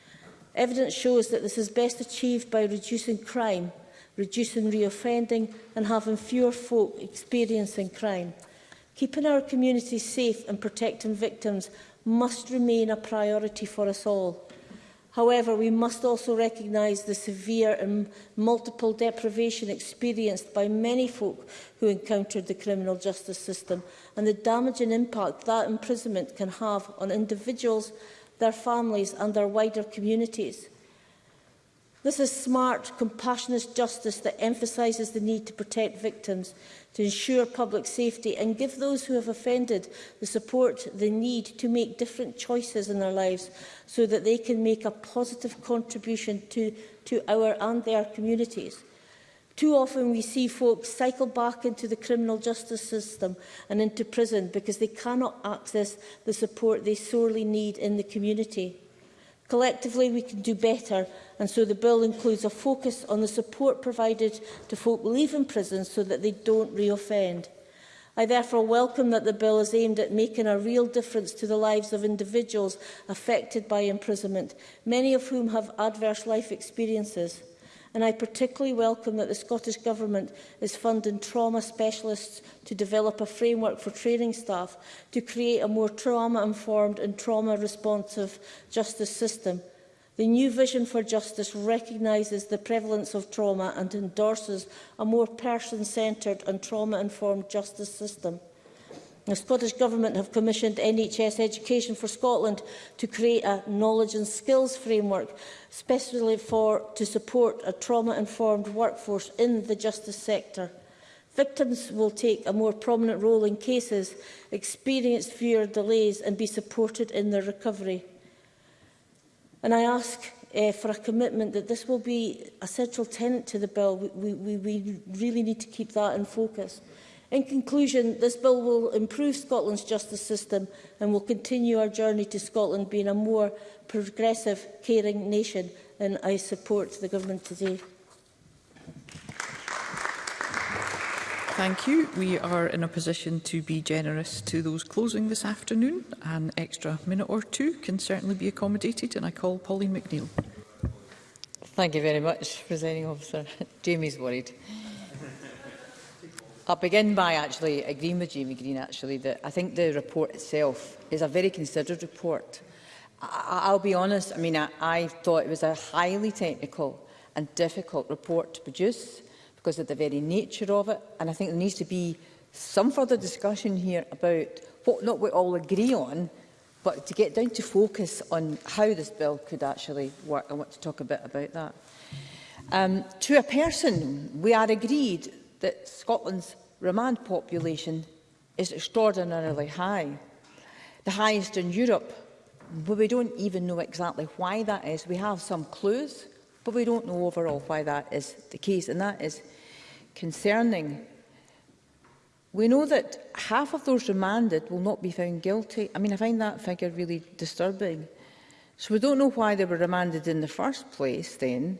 Evidence shows that this is best achieved by reducing crime, reducing reoffending and having fewer folk experiencing crime. Keeping our communities safe and protecting victims must remain a priority for us all. However, we must also recognise the severe and multiple deprivation experienced by many folk who encountered the criminal justice system and the damaging impact that imprisonment can have on individuals, their families and their wider communities. This is smart, compassionate justice that emphasises the need to protect victims to ensure public safety and give those who have offended the support they need to make different choices in their lives so that they can make a positive contribution to, to our and their communities. Too often we see folks cycle back into the criminal justice system and into prison because they cannot access the support they sorely need in the community. Collectively, we can do better, and so the bill includes a focus on the support provided to folk leaving prison so that they don't re-offend. I therefore welcome that the bill is aimed at making a real difference to the lives of individuals affected by imprisonment, many of whom have adverse life experiences. And I particularly welcome that the Scottish Government is funding trauma specialists to develop a framework for training staff to create a more trauma-informed and trauma-responsive justice system. The new vision for justice recognises the prevalence of trauma and endorses a more person-centred and trauma-informed justice system. The Scottish Government have commissioned NHS Education for Scotland to create a knowledge and skills framework, especially for, to support a trauma-informed workforce in the justice sector. Victims will take a more prominent role in cases, experience fewer delays and be supported in their recovery. And I ask uh, for a commitment that this will be a central tenet to the bill. We, we, we really need to keep that in focus. In conclusion, this bill will improve Scotland's justice system and will continue our journey to Scotland being a more progressive, caring nation. And I support the government today. Thank you. We are in a position to be generous to those closing this afternoon. An extra minute or two can certainly be accommodated, and I call Polly McNeill. Thank you very much, presenting Officer. Jamie's worried. I'll begin by actually agreeing with Jamie Green actually that I think the report itself is a very considered report. I I'll be honest, I mean, I, I thought it was a highly technical and difficult report to produce because of the very nature of it. And I think there needs to be some further discussion here about what not we all agree on, but to get down to focus on how this bill could actually work. I want to talk a bit about that. Um, to a person, we are agreed that Scotland's remand population is extraordinarily high, the highest in Europe, but we don't even know exactly why that is. We have some clues, but we don't know overall why that is the case, and that is concerning. We know that half of those remanded will not be found guilty. I mean, I find that figure really disturbing. So we don't know why they were remanded in the first place, then,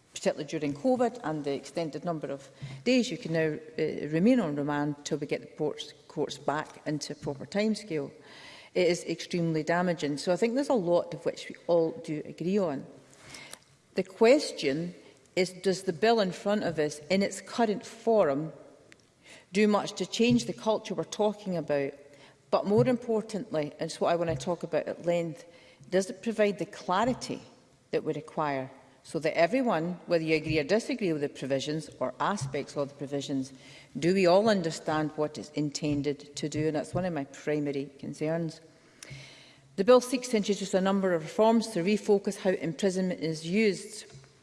particularly during COVID and the extended number of days you can now uh, remain on remand till we get the courts, courts back into proper timescale. scale it is extremely damaging. So I think there's a lot of which we all do agree on. The question is, does the bill in front of us, in its current form, do much to change the culture we're talking about? But more importantly, and it's what I want to talk about at length, does it provide the clarity that we require so that everyone, whether you agree or disagree with the provisions or aspects of the provisions, Do we all understand what it's intended to do? And that's one of my primary concerns. The bill seeks to introduce a number of reforms to refocus how imprisonment is used.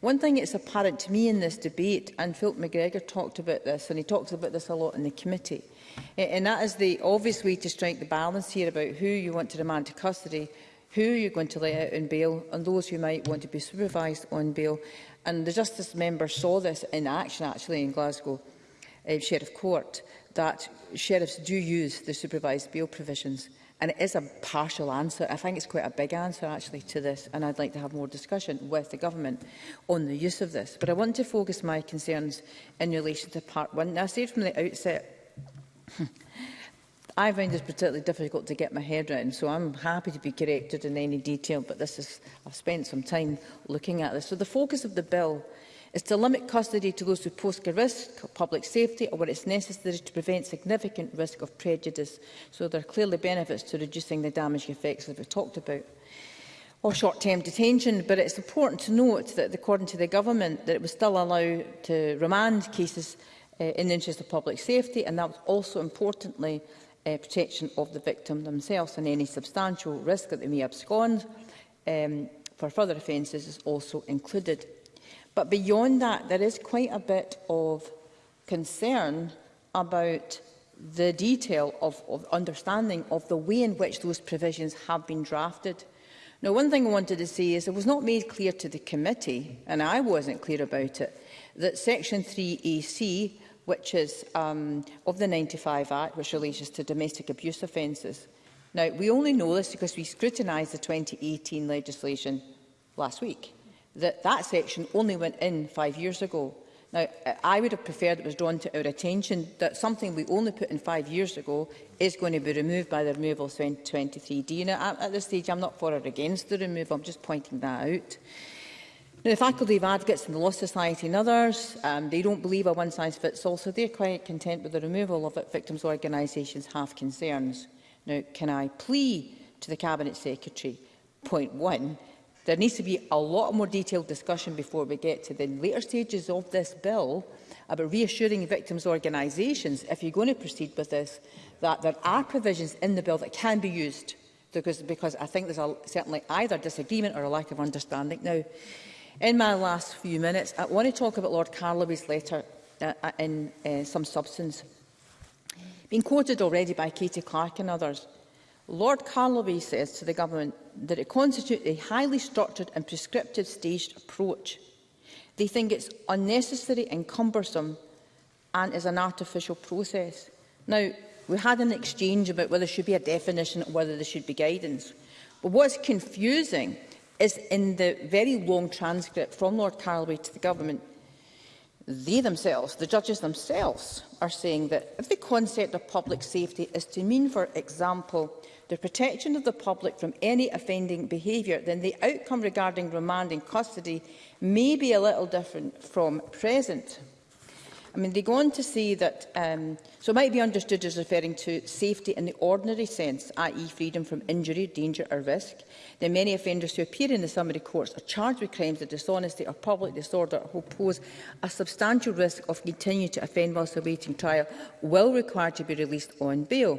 One thing that's apparent to me in this debate, and Philip McGregor talked about this, and he talks about this a lot in the committee, and that is the obvious way to strike the balance here about who you want to remand to custody, who you're going to let out on bail, and those who might want to be supervised on bail. And the Justice member saw this in action, actually, in Glasgow uh, Sheriff Court, that sheriffs do use the supervised bail provisions. And it is a partial answer. I think it's quite a big answer, actually, to this. And I'd like to have more discussion with the government on the use of this. But I want to focus my concerns in relation to part one. Now, I said from the outset I find this particularly difficult to get my head around, so I'm happy to be corrected in any detail, but this is, I've spent some time looking at this. So the focus of the bill is to limit custody to those who pose a risk of public safety or where it's necessary to prevent significant risk of prejudice. So there are clearly benefits to reducing the damaging effects that we've talked about or short-term detention, but it's important to note that, according to the government, that it was still allowed to remand cases uh, in the interest of public safety, and that was also importantly uh, protection of the victim themselves and any substantial risk that they may abscond um, for further offences is also included. But beyond that, there is quite a bit of concern about the detail of, of understanding of the way in which those provisions have been drafted. Now, one thing I wanted to say is it was not made clear to the committee, and I wasn't clear about it, that Section 3AC which is um, of the 95 Act, which relates to domestic abuse offences. Now, we only know this because we scrutinised the 2018 legislation last week. That, that section only went in five years ago. Now, I would have preferred it was drawn to our attention that something we only put in five years ago is going to be removed by the removal of 23D. Now, at this stage, I'm not for or against the removal. I'm just pointing that out. Now, the Faculty of Advocates and the Law Society and others, um, they don't believe a one-size-fits-all, so they're quite content with the removal of it. victims' organisations have concerns. Now, can I plea to the Cabinet Secretary, point one, there needs to be a lot more detailed discussion before we get to the later stages of this bill about reassuring victims' organisations, if you're going to proceed with this, that there are provisions in the bill that can be used because, because I think there's a, certainly either disagreement or a lack of understanding now. In my last few minutes, I want to talk about Lord Carloway's letter uh, uh in uh, some substance. Been quoted already by Katie Clark and others, Lord Carloway says to the government that it constitutes a highly structured and prescriptive staged approach. They think it's unnecessary and cumbersome and is an artificial process. Now, we had an exchange about whether there should be a definition or whether there should be guidance. But what's confusing is in the very long transcript from Lord Calloway to the government, they themselves, the judges themselves, are saying that if the concept of public safety is to mean, for example, the protection of the public from any offending behaviour, then the outcome regarding remand in custody may be a little different from present. I mean, they go on to say that, um, so it might be understood as referring to safety in the ordinary sense, i.e. freedom from injury, danger or risk. Then many offenders who appear in the summary courts are charged with crimes of dishonesty or public disorder who pose a substantial risk of continuing to offend whilst awaiting trial will require to be released on bail.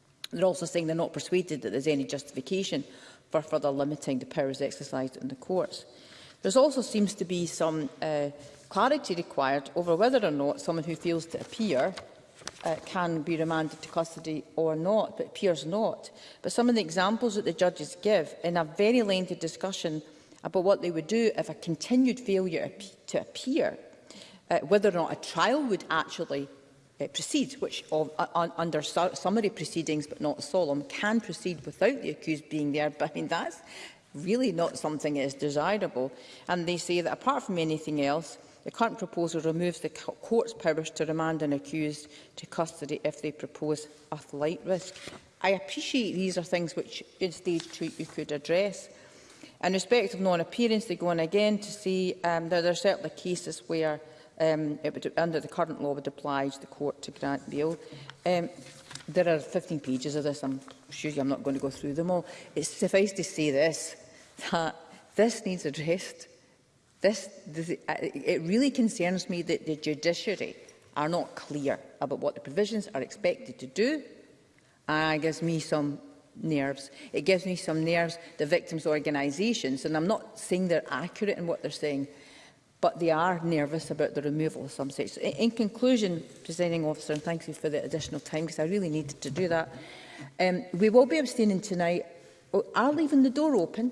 They're also saying they're not persuaded that there's any justification for further limiting the powers exercised in the courts. There also seems to be some uh, clarity required over whether or not someone who fails to appear uh, can be remanded to custody or not, but appears not. But some of the examples that the judges give in a very lengthy discussion about what they would do if a continued failure to appear, uh, whether or not a trial would actually uh, proceed, which uh, under su summary proceedings but not solemn can proceed without the accused being there. But I mean, that's really not something that is desirable. And they say that apart from anything else, The current proposal removes the court's powers to remand an accused to custody if they propose a flight risk. I appreciate these are things which in stage two you could address. In respect of non-appearance, they go on again to see um, that there are certainly cases where um, it would, under the current law would oblige the court to grant bail. Um, there are 15 pages of this. I'm sure I'm not going to go through them all. It's suffice to say this, that this needs addressed. This, this, uh, it really concerns me that the judiciary are not clear about what the provisions are expected to do. Uh, it gives me some nerves. It gives me some nerves, the victims' organisations, and I'm not saying they're accurate in what they're saying, but they are nervous about the removal of some sections. In, in conclusion, presenting officer, and thank you for the additional time, because I really needed to do that, um, we will be abstaining tonight, I'll leaving the door open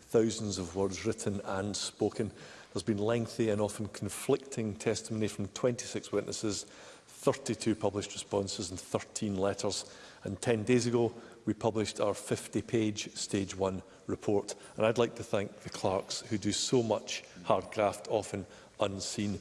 thousands of words written and spoken. There's been lengthy and often conflicting testimony from 26 witnesses 32 published responses and 13 letters. And 10 days ago, we published our 50-page Stage 1 report. And I'd like to thank the clerks who do so much hard graft, often unseen.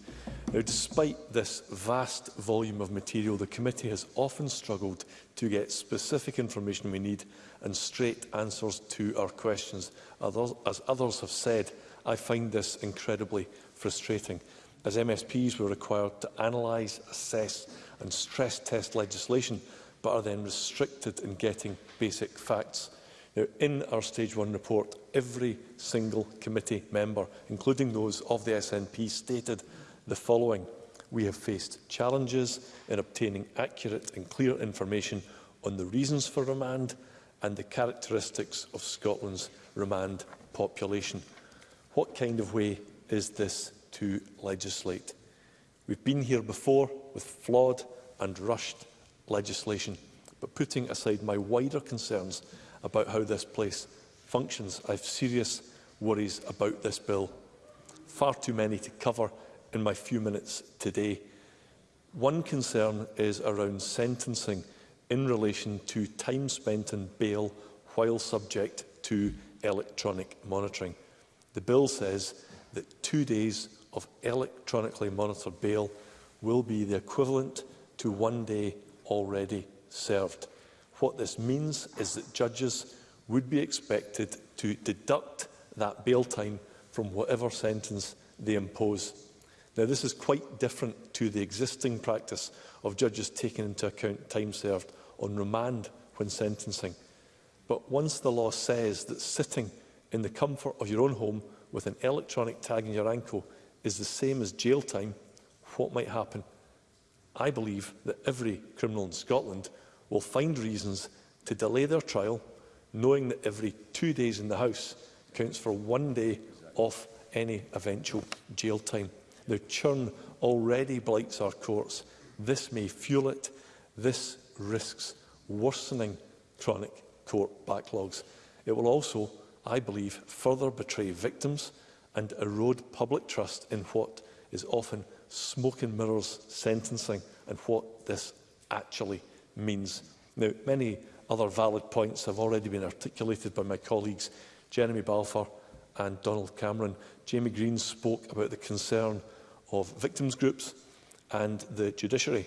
Now, despite this vast volume of material, the committee has often struggled to get specific information we need and straight answers to our questions. Others, as others have said, I find this incredibly frustrating as MSPs were required to analyse, assess and stress test legislation, but are then restricted in getting basic facts. Now, in our Stage 1 report, every single committee member, including those of the SNP, stated the following. We have faced challenges in obtaining accurate and clear information on the reasons for remand and the characteristics of Scotland's remand population. What kind of way is this to legislate. We've been here before with flawed and rushed legislation. But putting aside my wider concerns about how this place functions, I have serious worries about this bill. Far too many to cover in my few minutes today. One concern is around sentencing in relation to time spent in bail while subject to electronic monitoring. The bill says that two days of electronically monitored bail will be the equivalent to one day already served. What this means is that judges would be expected to deduct that bail time from whatever sentence they impose. Now, this is quite different to the existing practice of judges taking into account time served on remand when sentencing. But once the law says that sitting in the comfort of your own home with an electronic tag in your ankle is the same as jail time, what might happen? I believe that every criminal in Scotland will find reasons to delay their trial, knowing that every two days in the House counts for one day off any eventual jail time. The churn already blights our courts. This may fuel it. This risks worsening chronic court backlogs. It will also, I believe, further betray victims and erode public trust in what is often smoke and mirrors sentencing and what this actually means. Now, many other valid points have already been articulated by my colleagues Jeremy Balfour and Donald Cameron. Jamie Green spoke about the concern of victims groups and the judiciary.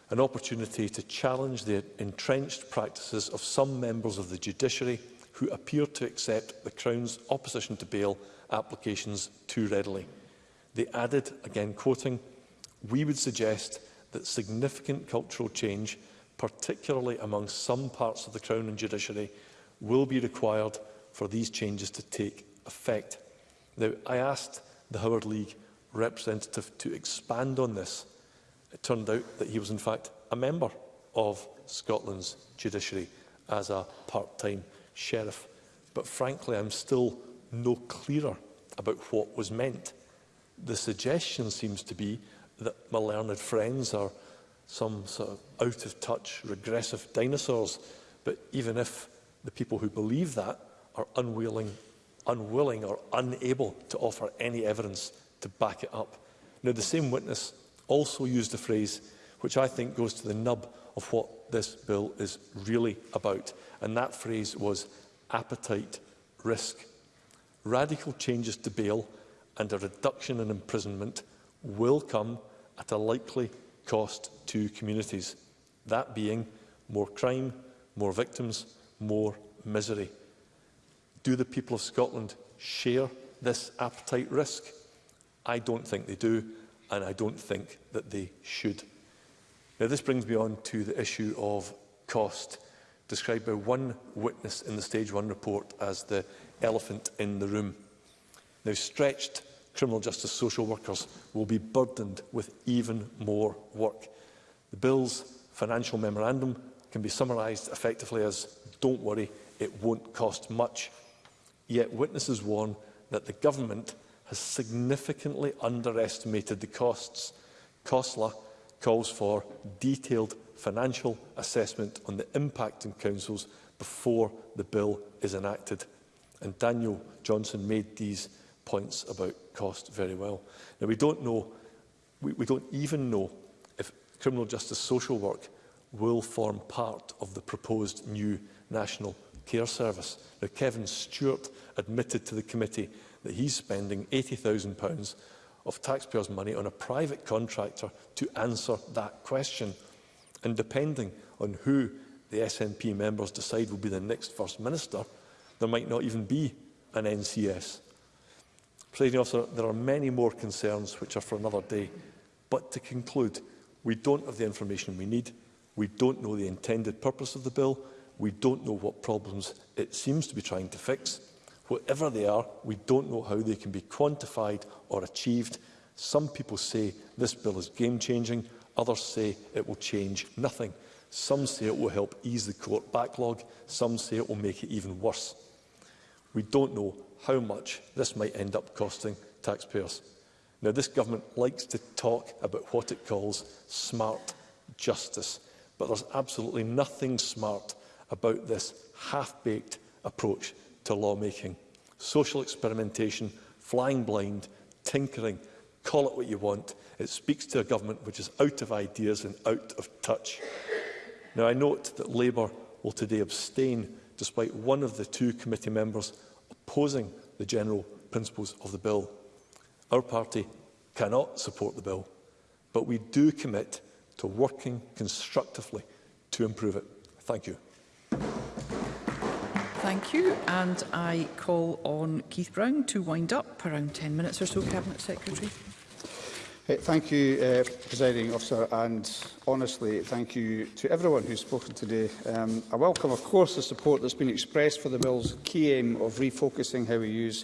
an opportunity to challenge the entrenched practices of some members of the judiciary who appear to accept the Crown's opposition to bail applications too readily. They added, again quoting, we would suggest that significant cultural change particularly among some parts of the Crown and Judiciary, will be required for these changes to take effect. Now, I asked the Howard League representative to expand on this. It turned out that he was, in fact, a member of Scotland's judiciary as a part-time sheriff. But frankly, I'm still no clearer about what was meant. The suggestion seems to be that my learned friends are some sort of out-of-touch, regressive dinosaurs. But even if the people who believe that are unwilling, unwilling or unable to offer any evidence to back it up. Now, the same witness also used a phrase which I think goes to the nub of what this bill is really about. And that phrase was appetite risk. Radical changes to bail and a reduction in imprisonment will come at a likely cost to communities, that being more crime, more victims, more misery. Do the people of Scotland share this appetite risk? I don't think they do, and I don't think that they should. Now, this brings me on to the issue of cost, described by one witness in the Stage 1 report as the elephant in the room. Now, stretched criminal justice social workers will be burdened with even more work. The bill's financial memorandum can be summarised effectively as, don't worry, it won't cost much. Yet witnesses warn that the government has significantly underestimated the costs. COSLA calls for detailed financial assessment on the impact on councils before the bill is enacted. And Daniel Johnson made these points about cost very well. Now, we don't know, we, we don't even know if criminal justice social work will form part of the proposed new national care service. Now, Kevin Stewart admitted to the committee that he's spending £80,000 of taxpayers' money on a private contractor to answer that question. And depending on who the SNP members decide will be the next First Minister, there might not even be an NCS. Presiding officer, there are many more concerns which are for another day. But to conclude, we don't have the information we need. We don't know the intended purpose of the bill. We don't know what problems it seems to be trying to fix. Whatever they are, we don't know how they can be quantified or achieved. Some people say this bill is game-changing. Others say it will change nothing. Some say it will help ease the court backlog. Some say it will make it even worse. We don't know how much this might end up costing taxpayers. Now, this government likes to talk about what it calls smart justice, but there's absolutely nothing smart about this half-baked approach to lawmaking. Social experimentation, flying blind, tinkering, call it what you want. It speaks to a government which is out of ideas and out of touch. Now, I note that Labour will today abstain despite one of the two committee members posing the general principles of the bill. Our party cannot support the bill, but we do commit to working constructively to improve it. Thank you. Thank you. And I call on Keith Brown to wind up around 10 minutes or so, Cabinet Secretary. Thank you, uh, Presiding Officer, and honestly, thank you to everyone who's spoken today. Um, I welcome, of course, the support that's been expressed for the Bill's key aim of refocusing how we use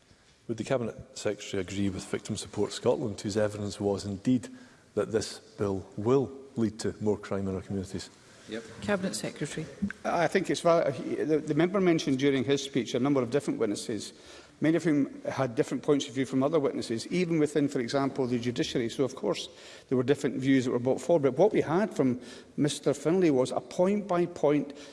Would the Cabinet Secretary agree with Victim Support Scotland, whose evidence was indeed that this bill will lead to more crime in our communities? Yep. Cabinet Secretary. I think it's valid. The, the member mentioned during his speech a number of different witnesses, many of whom had different points of view from other witnesses, even within, for example, the judiciary. So, of course, there were different views that were brought forward. But what we had from Mr Finlay was a point-by-point point by point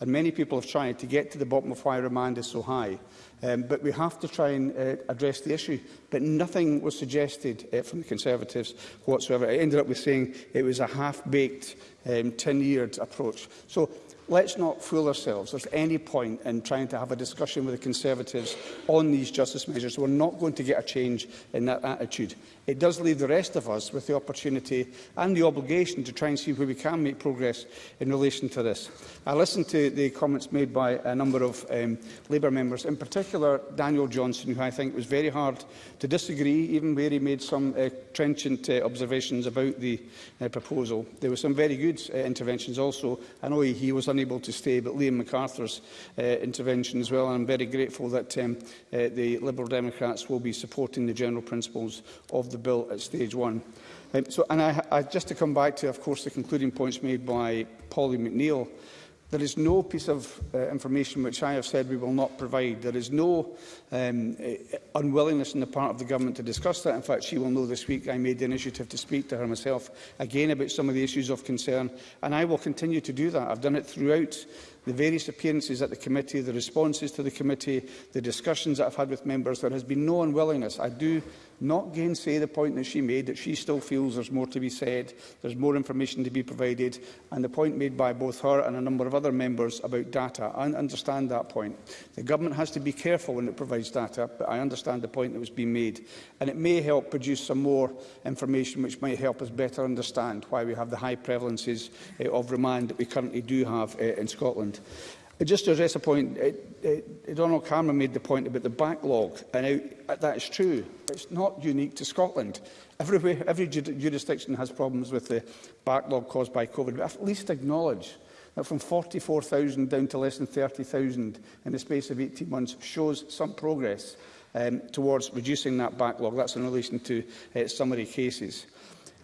and many people have tried to get to the bottom of why remand is so high. Um, but we have to try and uh, address the issue. But nothing was suggested uh, from the Conservatives whatsoever. It ended up with saying it was a half-baked, um, tin-eared approach. So let's not fool ourselves. There's any point in trying to have a discussion with the Conservatives on these justice measures. We're not going to get a change in that attitude it does leave the rest of us with the opportunity and the obligation to try and see where we can make progress in relation to this. I listened to the comments made by a number of um, Labour members, in particular Daniel Johnson, who I think was very hard to disagree, even where he made some uh, trenchant uh, observations about the uh, proposal. There were some very good uh, interventions also. I know he, he was unable to stay, but Liam MacArthur's uh, intervention as well, and I'm very grateful that um, uh, the Liberal Democrats will be supporting the general principles of the bill at stage one. Um, so, and I, I, just to come back to, of course, the concluding points made by Polly McNeill, there is no piece of uh, information which I have said we will not provide. There is no um, uh, unwillingness on the part of the government to discuss that. In fact, she will know this week I made the initiative to speak to her myself again about some of the issues of concern, and I will continue to do that. I've done it throughout the various appearances at the committee, the responses to the committee, the discussions that I've had with members, there has been no unwillingness. I do not gainsay the point that she made, that she still feels there's more to be said, there's more information to be provided, and the point made by both her and a number of other members about data. I understand that point. The government has to be careful when it provides data, but I understand the point that was being made. And it may help produce some more information which may help us better understand why we have the high prevalences eh, of remand that we currently do have eh, in Scotland. Ireland. Just to address a point, Donald Cameron made the point about the backlog, and that is true. It's not unique to Scotland. Everywhere, every jurisdiction has problems with the backlog caused by COVID, but at least acknowledge that from 44,000 down to less than 30,000 in the space of 18 months shows some progress um, towards reducing that backlog. That's in relation to uh, summary cases.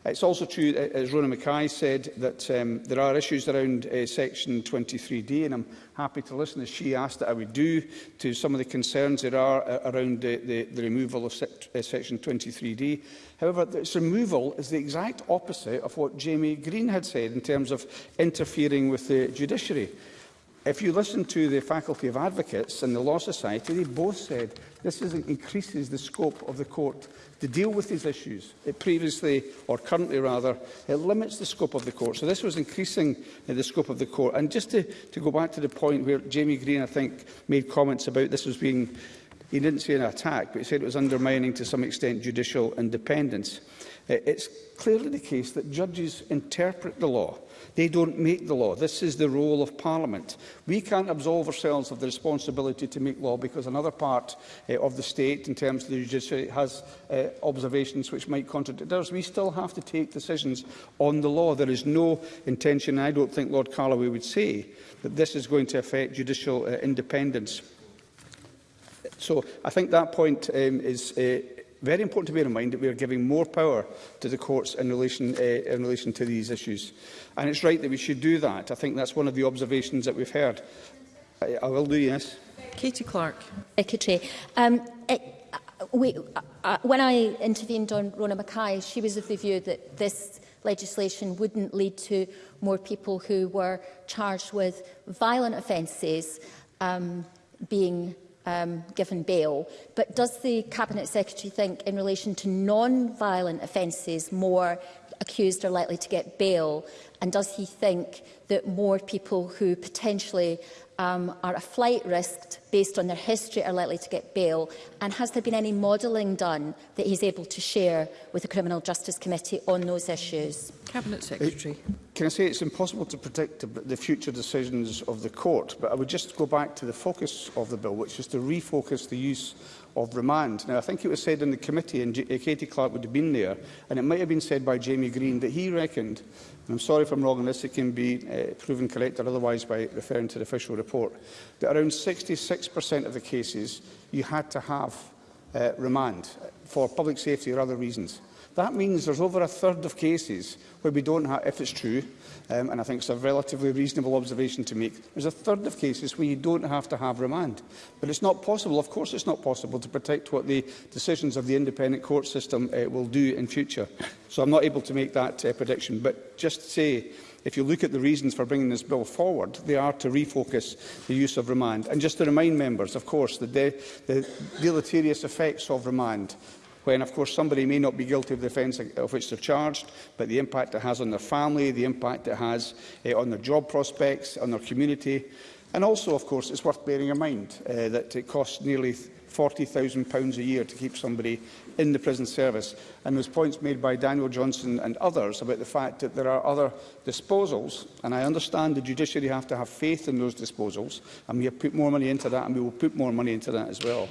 It's also true, as Rona Mackay said, that um, there are issues around uh, Section 23D, and I'm happy to listen, as she asked that I would do, to some of the concerns there are uh, around the, the, the removal of se uh, Section 23D. However, its removal is the exact opposite of what Jamie Green had said in terms of interfering with the judiciary. If you listen to the Faculty of Advocates and the Law Society, they both said this is, increases the scope of the court to deal with these issues. It previously, or currently rather, it limits the scope of the court. So this was increasing uh, the scope of the court. And just to, to go back to the point where Jamie Green, I think, made comments about this was being, he didn't say an attack, but he said it was undermining to some extent judicial independence. It's clearly the case that judges interpret the law. They don't make the law. This is the role of Parliament. We can't absolve ourselves of the responsibility to make law because another part uh, of the state, in terms of the judiciary, has uh, observations which might contradict ours. We still have to take decisions on the law. There is no intention, I don't think Lord Carloway would say, that this is going to affect judicial uh, independence. So I think that point um, is uh, Very important to bear in mind that we are giving more power to the courts in relation, uh, in relation to these issues. And it's right that we should do that. I think that's one of the observations that we've heard. I, I will do, yes. Katie Clark. Secretary, um, it, e, uh, we, uh, uh, when I intervened on Rona Mackay, she was of the view that this legislation wouldn't lead to more people who were charged with violent offences um, being um, given bail. But does the Cabinet Secretary think in relation to non-violent offences more accused are likely to get bail? And does he think that more people who potentially um, are a flight risk based on their history are likely to get bail? And has there been any modelling done that he's able to share with the Criminal Justice Committee on those issues? Cabinet Secretary. Uh, can I say it's impossible to predict the future decisions of the court, but I would just go back to the focus of the bill, which is to refocus the use of remand. Now, I think it was said in the committee, and uh, Katie Clark would have been there, and it might have been said by Jamie Green, that he reckoned, and I'm sorry if I'm wrong on this, it can be uh, proven correct or otherwise by referring to the official report, that around 66% of the cases you had to have uh, remand for public safety or other reasons. That means there's over a third of cases where we don't have, if it's true, um, and I think it's a relatively reasonable observation to make. There's a third of cases where you don't have to have remand. But it's not possible, of course it's not possible, to protect what the decisions of the independent court system uh, will do in future. So I'm not able to make that uh, prediction. But just to say, if you look at the reasons for bringing this bill forward, they are to refocus the use of remand. And just to remind members, of course, the, de the deleterious effects of remand when, of course, somebody may not be guilty of the offence of which they're charged, but the impact it has on their family, the impact it has uh, on their job prospects, on their community. And also, of course, it's worth bearing in mind uh, that it costs nearly £40,000 a year to keep somebody in the prison service. And there's points made by Daniel Johnson and others about the fact that there are other disposals, and I understand the judiciary have to have faith in those disposals, and we have put more money into that, and we will put more money into that as well.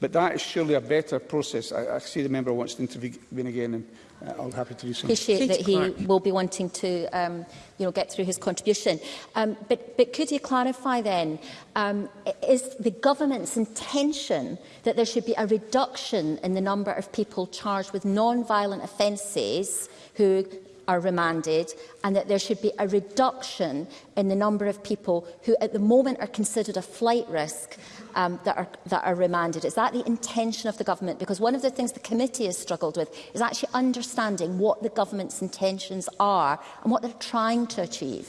But that is surely a better process. I, I see the member wants to intervene again, and uh, I'll be happy to do so. appreciate that he Clark. will be wanting to um, you know, get through his contribution. Um, but, but could you clarify then, um, is the government's intention that there should be a reduction in the number of people charged with non-violent offences who are remanded and that there should be a reduction in the number of people who at the moment are considered a flight risk um, that, are, that are remanded? Is that the intention of the government? Because one of the things the committee has struggled with is actually understanding what the government's intentions are and what they're trying to achieve.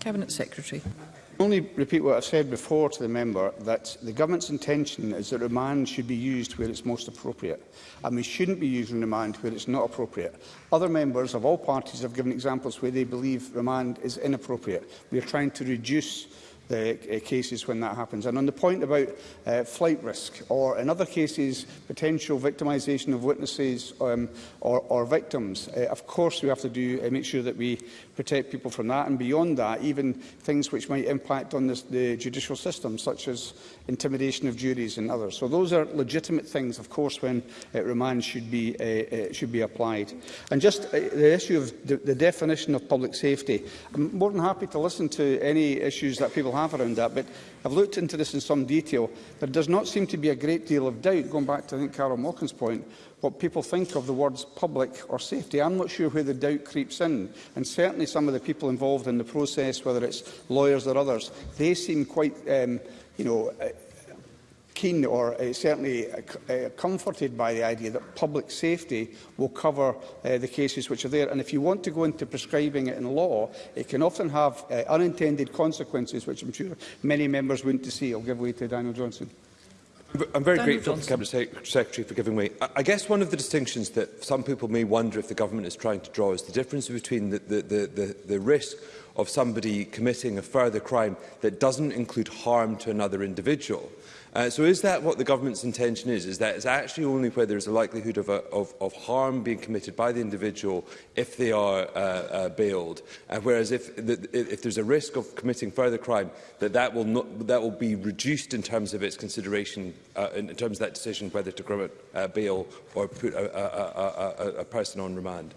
Cabinet Secretary. I only repeat what I've said before to the member, that the government's intention is that remand should be used where it's most appropriate, and we shouldn't be using remand where it's not appropriate. Other members of all parties have given examples where they believe remand is inappropriate. We are trying to reduce Uh, cases when that happens. And on the point about uh, flight risk, or in other cases, potential victimisation of witnesses um, or, or, victims, uh, of course we have to do make sure that we protect people from that. And beyond that, even things which might impact on this, the judicial system, such as intimidation of juries and others. So those are legitimate things, of course, when uh, remand should be, uh, should be applied. And just uh, the issue of the, the definition of public safety, I'm more than happy to listen to any issues that people have have around that. But I've looked into this in some detail. There does not seem to be a great deal of doubt, going back to, I think, Carol Malkin's point, what people think of the words public or safety. I'm not sure where the doubt creeps in. And certainly some of the people involved in the process, whether it's lawyers or others, they seem quite, um, you know, keen or uh, certainly uh, uh, comforted by the idea that public safety will cover uh, the cases which are there. And if you want to go into prescribing it in law, it can often have uh, unintended consequences, which I'm sure many members to see. I'll give way to Daniel Johnson. I'm very Daniel grateful Johnson. to the Cabinet Secretary for giving way. I guess one of the distinctions that some people may wonder if the government is trying to draw is the difference between the, the, the, the, the risk of somebody committing a further crime that doesn't include harm to another individual Uh, so is that what the government's intention is? Is that it's actually only where there's a likelihood of, a, of, of harm being committed by the individual if they are uh, uh, bailed, uh, whereas if, the, if there's a risk of committing further crime, that that will, not, that will be reduced in terms of its consideration, uh, in, in terms of that decision whether to grant uh, bail or put a, a, a, a, a person on remand?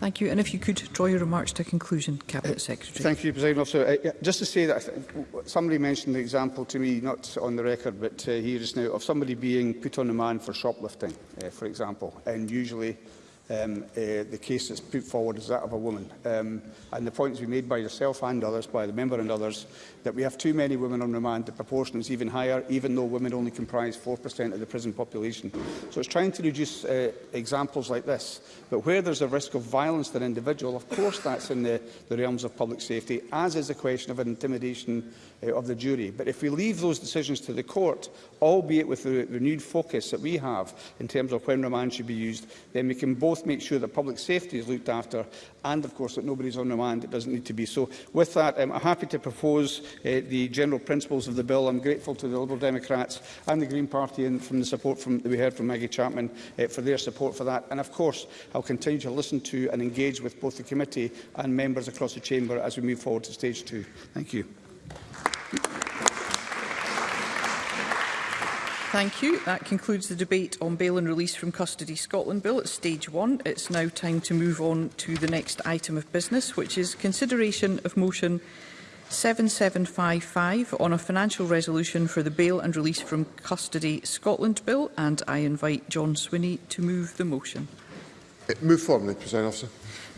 Thank you. And if you could draw your remarks to conclusion, Cabinet uh, Secretary. Thank you, President Officer. Uh, just to say that somebody mentioned the example to me, not on the record, but uh, here just now, of somebody being put on a man for shoplifting, uh, for example. And usually um, uh, the case that's put forward is that of a woman. Um, and the points we made by yourself and others, by the member and others, that we have too many women on remand. The proportion is even higher, even though women only comprise 4% of the prison population. So it's trying to reduce uh, examples like this. But where there's a risk of violence to an individual, of course that's in the, the realms of public safety, as is the question of intimidation uh, of the jury. But if we leave those decisions to the court, albeit with the renewed focus that we have in terms of when remand should be used, then we can both make sure that public safety is looked after and, of course, that nobody's on remand that doesn't need to be. So with that, um, I'm happy to propose uh, the general principles of the bill. I'm grateful to the Liberal Democrats and the Green Party and from the support from, that we heard from Maggie Chapman uh, for their support for that. And, of course, I'll continue to listen to and engage with both the committee and members across the chamber as we move forward to stage two. Thank you. Thank you. That concludes the debate on Bail and Release from Custody Scotland Bill at Stage 1. It's now time to move on to the next item of business, which is consideration of motion 7755 on a financial resolution for the Bail and Release from Custody Scotland Bill. And I invite John Swinney to move the motion. Uh, move formally, President Officer.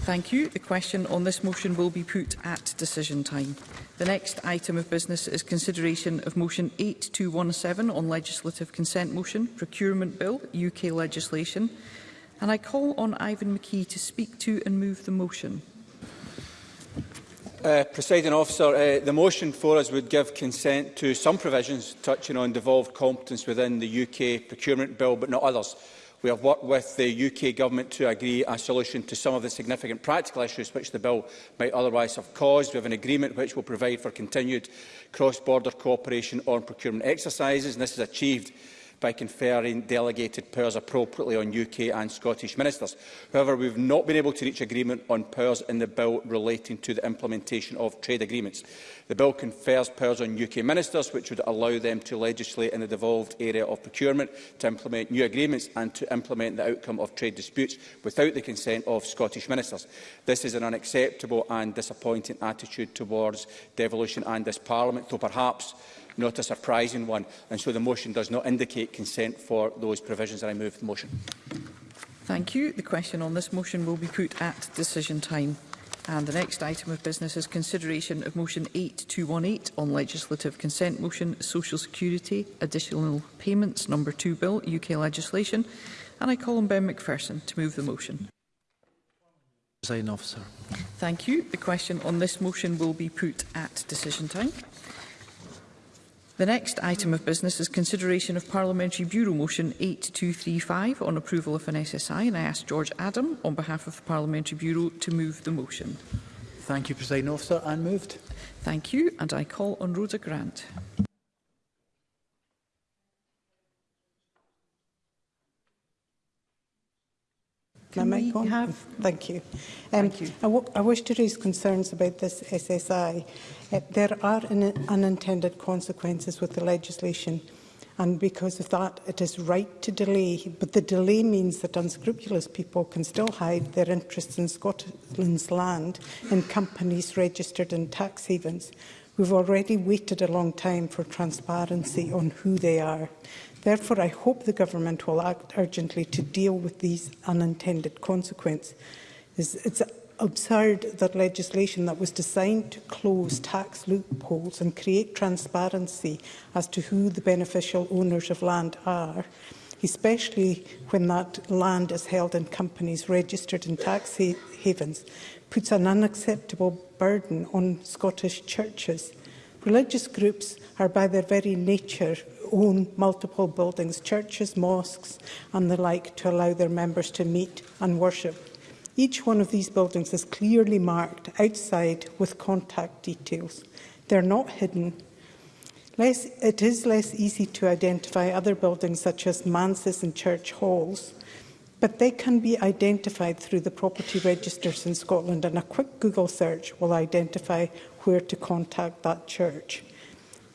Thank you. The question on this motion will be put at decision time. The next item of business is consideration of Motion 8217 on Legislative Consent Motion, Procurement Bill, UK legislation. And I call on Ivan McKee to speak to and move the motion. Uh, Presiding officer, uh, the motion for us would give consent to some provisions touching on devolved competence within the UK procurement bill, but not others. We have worked with the UK Government to agree a solution to some of the significant practical issues which the bill might otherwise have caused. We have an agreement which will provide for continued cross-border cooperation on procurement exercises, and this is achieved by conferring delegated powers appropriately on UK and Scottish ministers. However, we have not been able to reach agreement on powers in the bill relating to the implementation of trade agreements. The bill confers powers on UK ministers, which would allow them to legislate in the devolved area of procurement, to implement new agreements and to implement the outcome of trade disputes without the consent of Scottish ministers. This is an unacceptable and disappointing attitude towards devolution and this Parliament, though perhaps not a surprising one. And so the motion does not indicate consent for those provisions. And I move the motion. Thank you. The question on this motion will be put at decision time. And the next item of business is consideration of motion 8218 on legislative consent motion Social Security Additional Payments number 2 bill UK legislation and I call on Ben McPherson to move the motion. Presiding officer. Thank you. The question on this motion will be put at decision time. The next item of business is consideration of Parliamentary Bureau Motion 8235 on approval of an SSI, and I ask George Adam, on behalf of the Parliamentary Bureau, to move the motion. Thank you, President Officer, and moved. Thank you, and I call on Rhoda Grant. Can my Have... Thank you. Um, Thank you. I, I wish to raise concerns about this SSI. Uh, there are un unintended consequences with the legislation and because of that it is right to delay but the delay means that unscrupulous people can still hide their interests in Scotland's land in companies registered in tax havens. We've already waited a long time for transparency on who they are. Therefore, I hope the government will act urgently to deal with these unintended consequences. It's absurd that legislation that was designed to close tax loopholes and create transparency as to who the beneficial owners of land are, especially when that land is held in companies registered in tax ha havens, puts an unacceptable burden on Scottish churches. Religious groups are by their very nature own multiple buildings, churches, mosques and the like to allow their members to meet and worship. Each one of these buildings is clearly marked outside with contact details. They're not hidden. Less, it is less easy to identify other buildings such as manses and church halls, but they can be identified through the property registers in Scotland and a quick Google search will identify where to contact that church.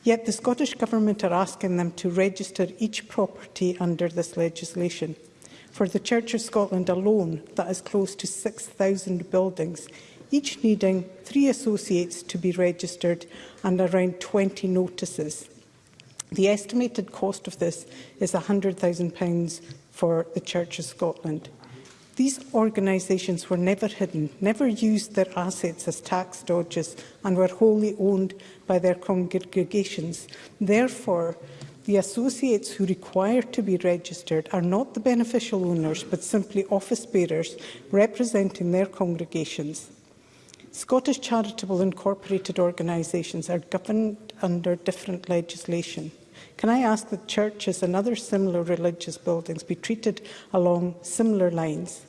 Yet the Scottish Government are asking them to register each property under this legislation. For the Church of Scotland alone, that is close to 6,000 buildings, each needing three associates to be registered and around 20 notices. The estimated cost of this is £100,000 for the Church of Scotland. These organisations were never hidden, never used their assets as tax dodges and were wholly owned by their congregations. Therefore, The associates who require to be registered are not the beneficial owners but simply office bearers representing their congregations. Scottish charitable incorporated organisations are governed under different legislation. Can I ask that churches and other similar religious buildings be treated along similar lines?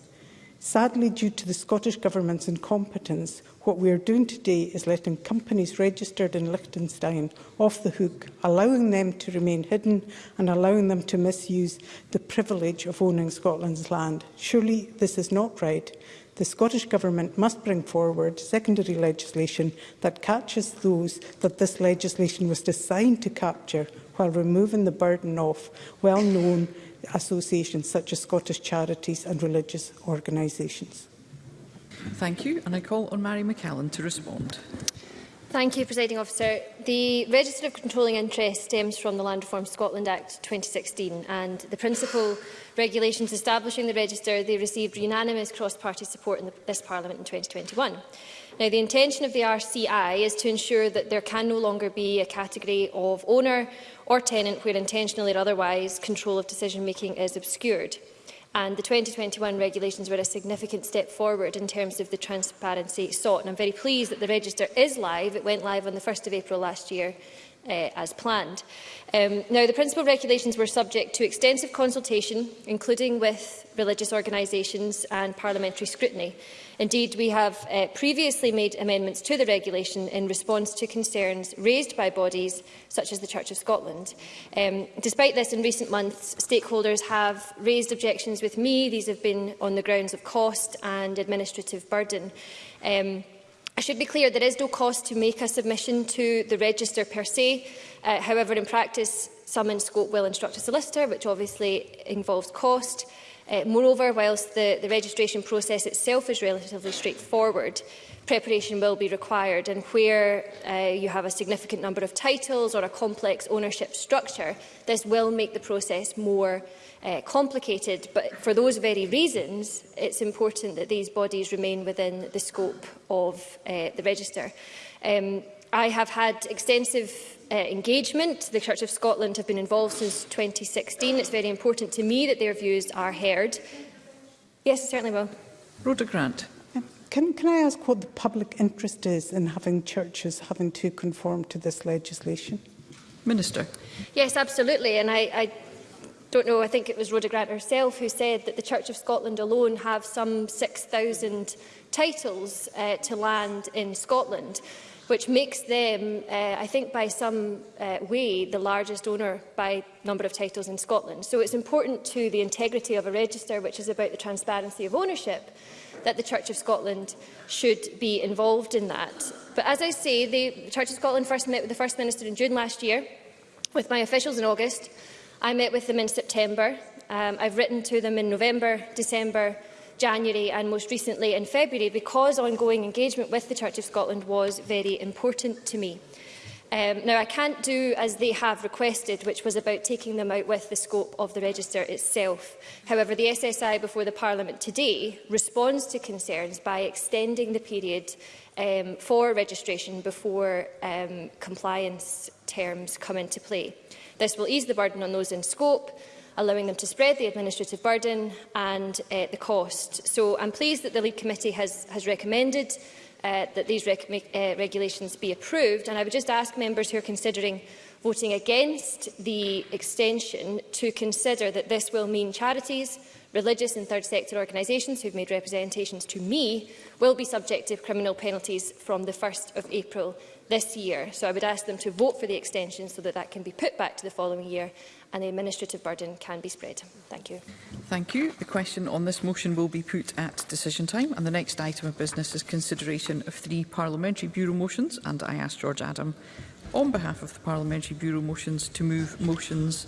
Sadly, due to the Scottish Government's incompetence, what we are doing today is letting companies registered in Liechtenstein off the hook, allowing them to remain hidden and allowing them to misuse the privilege of owning Scotland's land. Surely this is not right. The Scottish Government must bring forward secondary legislation that catches those that this legislation was designed to capture while removing the burden of well-known associations such as Scottish charities and religious organisations. Thank you, and I call on Mary McCallan to respond. Thank you, Presiding Officer. The Register of Controlling Interest stems from the Land Reform Scotland Act 2016 and the principal regulations establishing the register, they received unanimous cross-party support in the, this Parliament in 2021. Now, the intention of the RCI is to ensure that there can no longer be a category of owner or tenant where intentionally or otherwise control of decision-making is obscured. And the 2021 regulations were a significant step forward in terms of the transparency sought. And I'm very pleased that the register is live. It went live on the 1st of April last year uh, as planned. Um, now, the principal regulations were subject to extensive consultation, including with religious organisations and parliamentary scrutiny. Indeed, we have uh, previously made amendments to the regulation in response to concerns raised by bodies such as the Church of Scotland. Um, despite this, in recent months, stakeholders have raised objections with me. These have been on the grounds of cost and administrative burden. Um, I should be clear, there is no cost to make a submission to the register per se. Uh, however, in practice, some in scope will instruct a solicitor, which obviously involves cost. Uh, moreover, whilst the, the registration process itself is relatively straightforward, preparation will be required. And where uh, you have a significant number of titles or a complex ownership structure, this will make the process more uh, complicated, but for those very reasons, it's important that these bodies remain within the scope of uh, the register. Um, I have had extensive uh, engagement. The Church of Scotland have been involved since 2016. It's very important to me that their views are heard. Yes, certainly will. Rhoda Grant. Um, can, can I ask what the public interest is in having churches having to conform to this legislation? Minister. Yes, absolutely. And I, I don't know, I think it was Rhoda Grant herself who said that the Church of Scotland alone have some 6,000 titles uh, to land in Scotland, which makes them, uh, I think by some uh, way, the largest owner by number of titles in Scotland. So it's important to the integrity of a register, which is about the transparency of ownership, that the Church of Scotland should be involved in that. But as I say, the Church of Scotland first met with the First Minister in June last year, with my officials in August, I met with them in September. Um, I've written to them in November, December, January and most recently in February because ongoing engagement with the Church of Scotland was very important to me. Um, now, I can't do as they have requested, which was about taking them out with the scope of the register itself. However, the SSI before the Parliament today responds to concerns by extending the period um, for registration before um, compliance terms come into play. This will ease the burden on those in scope, allowing them to spread the administrative burden and uh, the cost. So I'm pleased that the Lead Committee has, has recommended uh, that these rec uh, regulations be approved. And I would just ask members who are considering voting against the extension to consider that this will mean charities, religious and third sector organisations who have made representations to me will be subject to criminal penalties from the 1st of April this year. So I would ask them to vote for the extension so that that can be put back to the following year and the administrative burden can be spread. Thank you. Thank you. The question on this motion will be put at decision time. And the next item of business is consideration of three Parliamentary Bureau motions. And I ask George Adam, on behalf of the Parliamentary Bureau motions, to move motions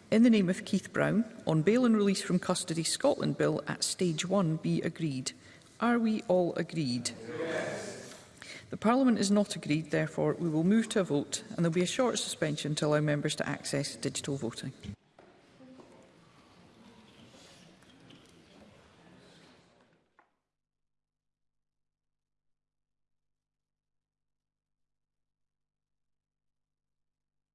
in the name of Keith Brown on bail and release from custody Scotland Bill at stage one be agreed. Are we all agreed? Yes. The Parliament is not agreed, therefore we will move to a vote and there will be a short suspension to allow members to access digital voting.